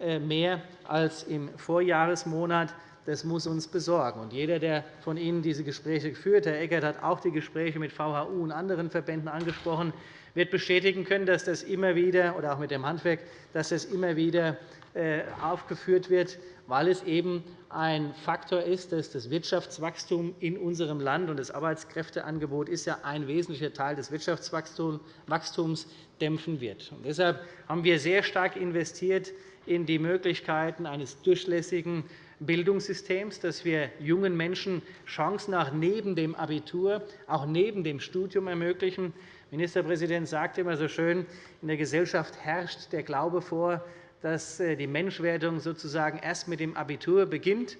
äh, mehr als im Vorjahresmonat. Das muss uns besorgen. jeder, der von Ihnen diese Gespräche führt, Herr Eckert hat auch die Gespräche mit VHU und anderen Verbänden angesprochen, wird bestätigen können, dass das immer wieder, oder auch mit dem Handwerk, dass das immer wieder äh, aufgeführt wird, weil es eben ein Faktor ist, dass das Wirtschaftswachstum in unserem Land und das Arbeitskräfteangebot ist ja ein wesentlicher Teil des Wirtschaftswachstums dämpfen wird. Und deshalb haben wir sehr stark investiert in die Möglichkeiten eines durchlässigen Bildungssystems, dass wir jungen Menschen Chancen auch neben dem Abitur, auch neben dem Studium ermöglichen. Ministerpräsident sagte immer so schön, in der Gesellschaft herrscht der Glaube vor, dass äh, die Menschwerdung sozusagen erst mit dem Abitur beginnt.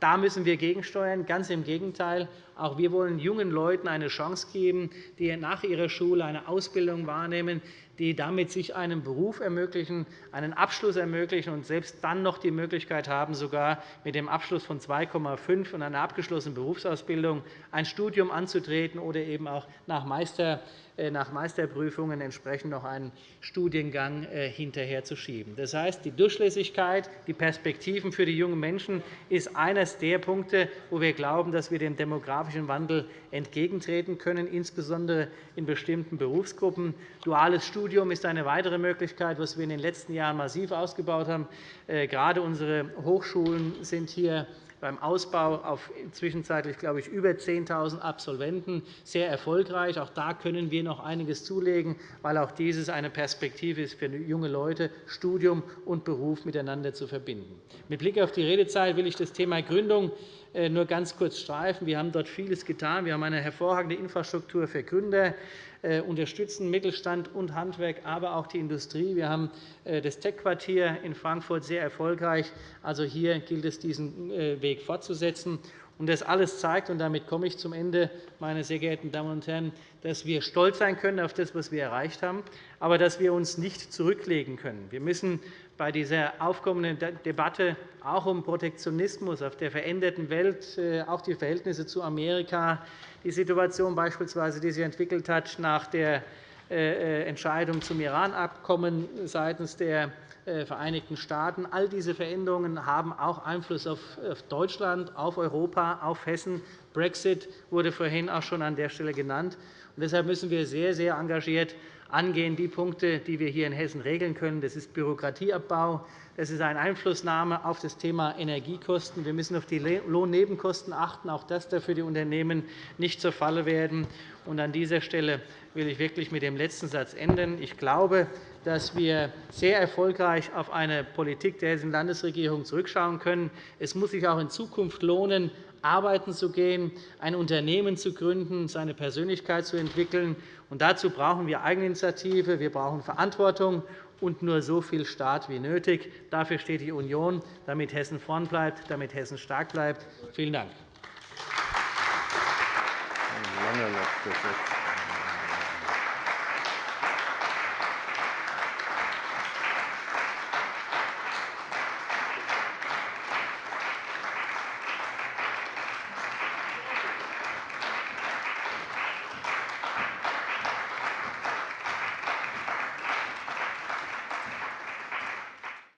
Da müssen wir gegensteuern. Ganz im Gegenteil. Auch wir wollen jungen Leuten eine Chance geben, die nach ihrer Schule eine Ausbildung wahrnehmen, die damit sich einen Beruf ermöglichen, einen Abschluss ermöglichen und selbst dann noch die Möglichkeit haben, sogar mit dem Abschluss von 2,5 und einer abgeschlossenen Berufsausbildung ein Studium anzutreten oder eben auch nach Meister nach Meisterprüfungen entsprechend noch einen Studiengang äh, hinterherzuschieben. Das heißt, die Durchlässigkeit, die Perspektiven für die jungen Menschen ist eines der Punkte, wo wir glauben, dass wir dem demografischen Wandel entgegentreten können, insbesondere in bestimmten Berufsgruppen. Duales Studium ist eine weitere Möglichkeit, was wir in den letzten Jahren massiv ausgebaut haben. Äh, gerade unsere Hochschulen sind hier beim Ausbau auf zwischenzeitlich glaube ich, über 10.000 Absolventen sehr erfolgreich. Auch da können wir noch einiges zulegen, weil auch dieses eine Perspektive ist für junge Leute, Studium und Beruf miteinander zu verbinden. Mit Blick auf die Redezeit will ich das Thema Gründung äh, nur ganz kurz streifen. Wir haben dort vieles getan. Wir haben eine hervorragende Infrastruktur für Gründer. Äh, unterstützen Mittelstand und Handwerk, aber auch die Industrie. Wir haben äh, das Tech-Quartier in Frankfurt sehr erfolgreich. Also hier gilt es, diesen äh, Weg fortzusetzen. Das alles zeigt, und damit komme ich zum Ende, meine sehr geehrten Damen und Herren, dass wir stolz sein können auf das, was wir erreicht haben, aber dass wir uns nicht zurücklegen können. Wir müssen bei dieser aufkommenden Debatte auch um Protektionismus auf der veränderten Welt, auch die Verhältnisse zu Amerika, die Situation beispielsweise, die sich entwickelt hat nach der äh, äh, Entscheidung zum Iran-Abkommen seitens der äh, Vereinigten Staaten. All diese Veränderungen haben auch Einfluss auf Deutschland, auf Europa, auf Hessen. Brexit wurde vorhin auch schon an der Stelle genannt. Deshalb müssen wir sehr, sehr engagiert angehen, die Punkte, die wir hier in Hessen regeln können. Das ist Bürokratieabbau, das ist eine Einflussnahme auf das Thema Energiekosten. Wir müssen auf die Lohnnebenkosten achten. Auch das darf für die Unternehmen nicht zur Falle werden. An dieser Stelle will ich wirklich mit dem letzten Satz enden. Ich glaube, dass wir sehr erfolgreich auf eine Politik der Hessischen Landesregierung zurückschauen können. Es muss sich auch in Zukunft lohnen, arbeiten zu gehen, ein Unternehmen zu gründen, seine Persönlichkeit zu entwickeln. dazu brauchen wir Eigeninitiative, wir brauchen Verantwortung und nur so viel Staat wie nötig. Dafür steht die Union, damit Hessen vorn bleibt, damit Hessen stark bleibt. Vielen Dank. Lange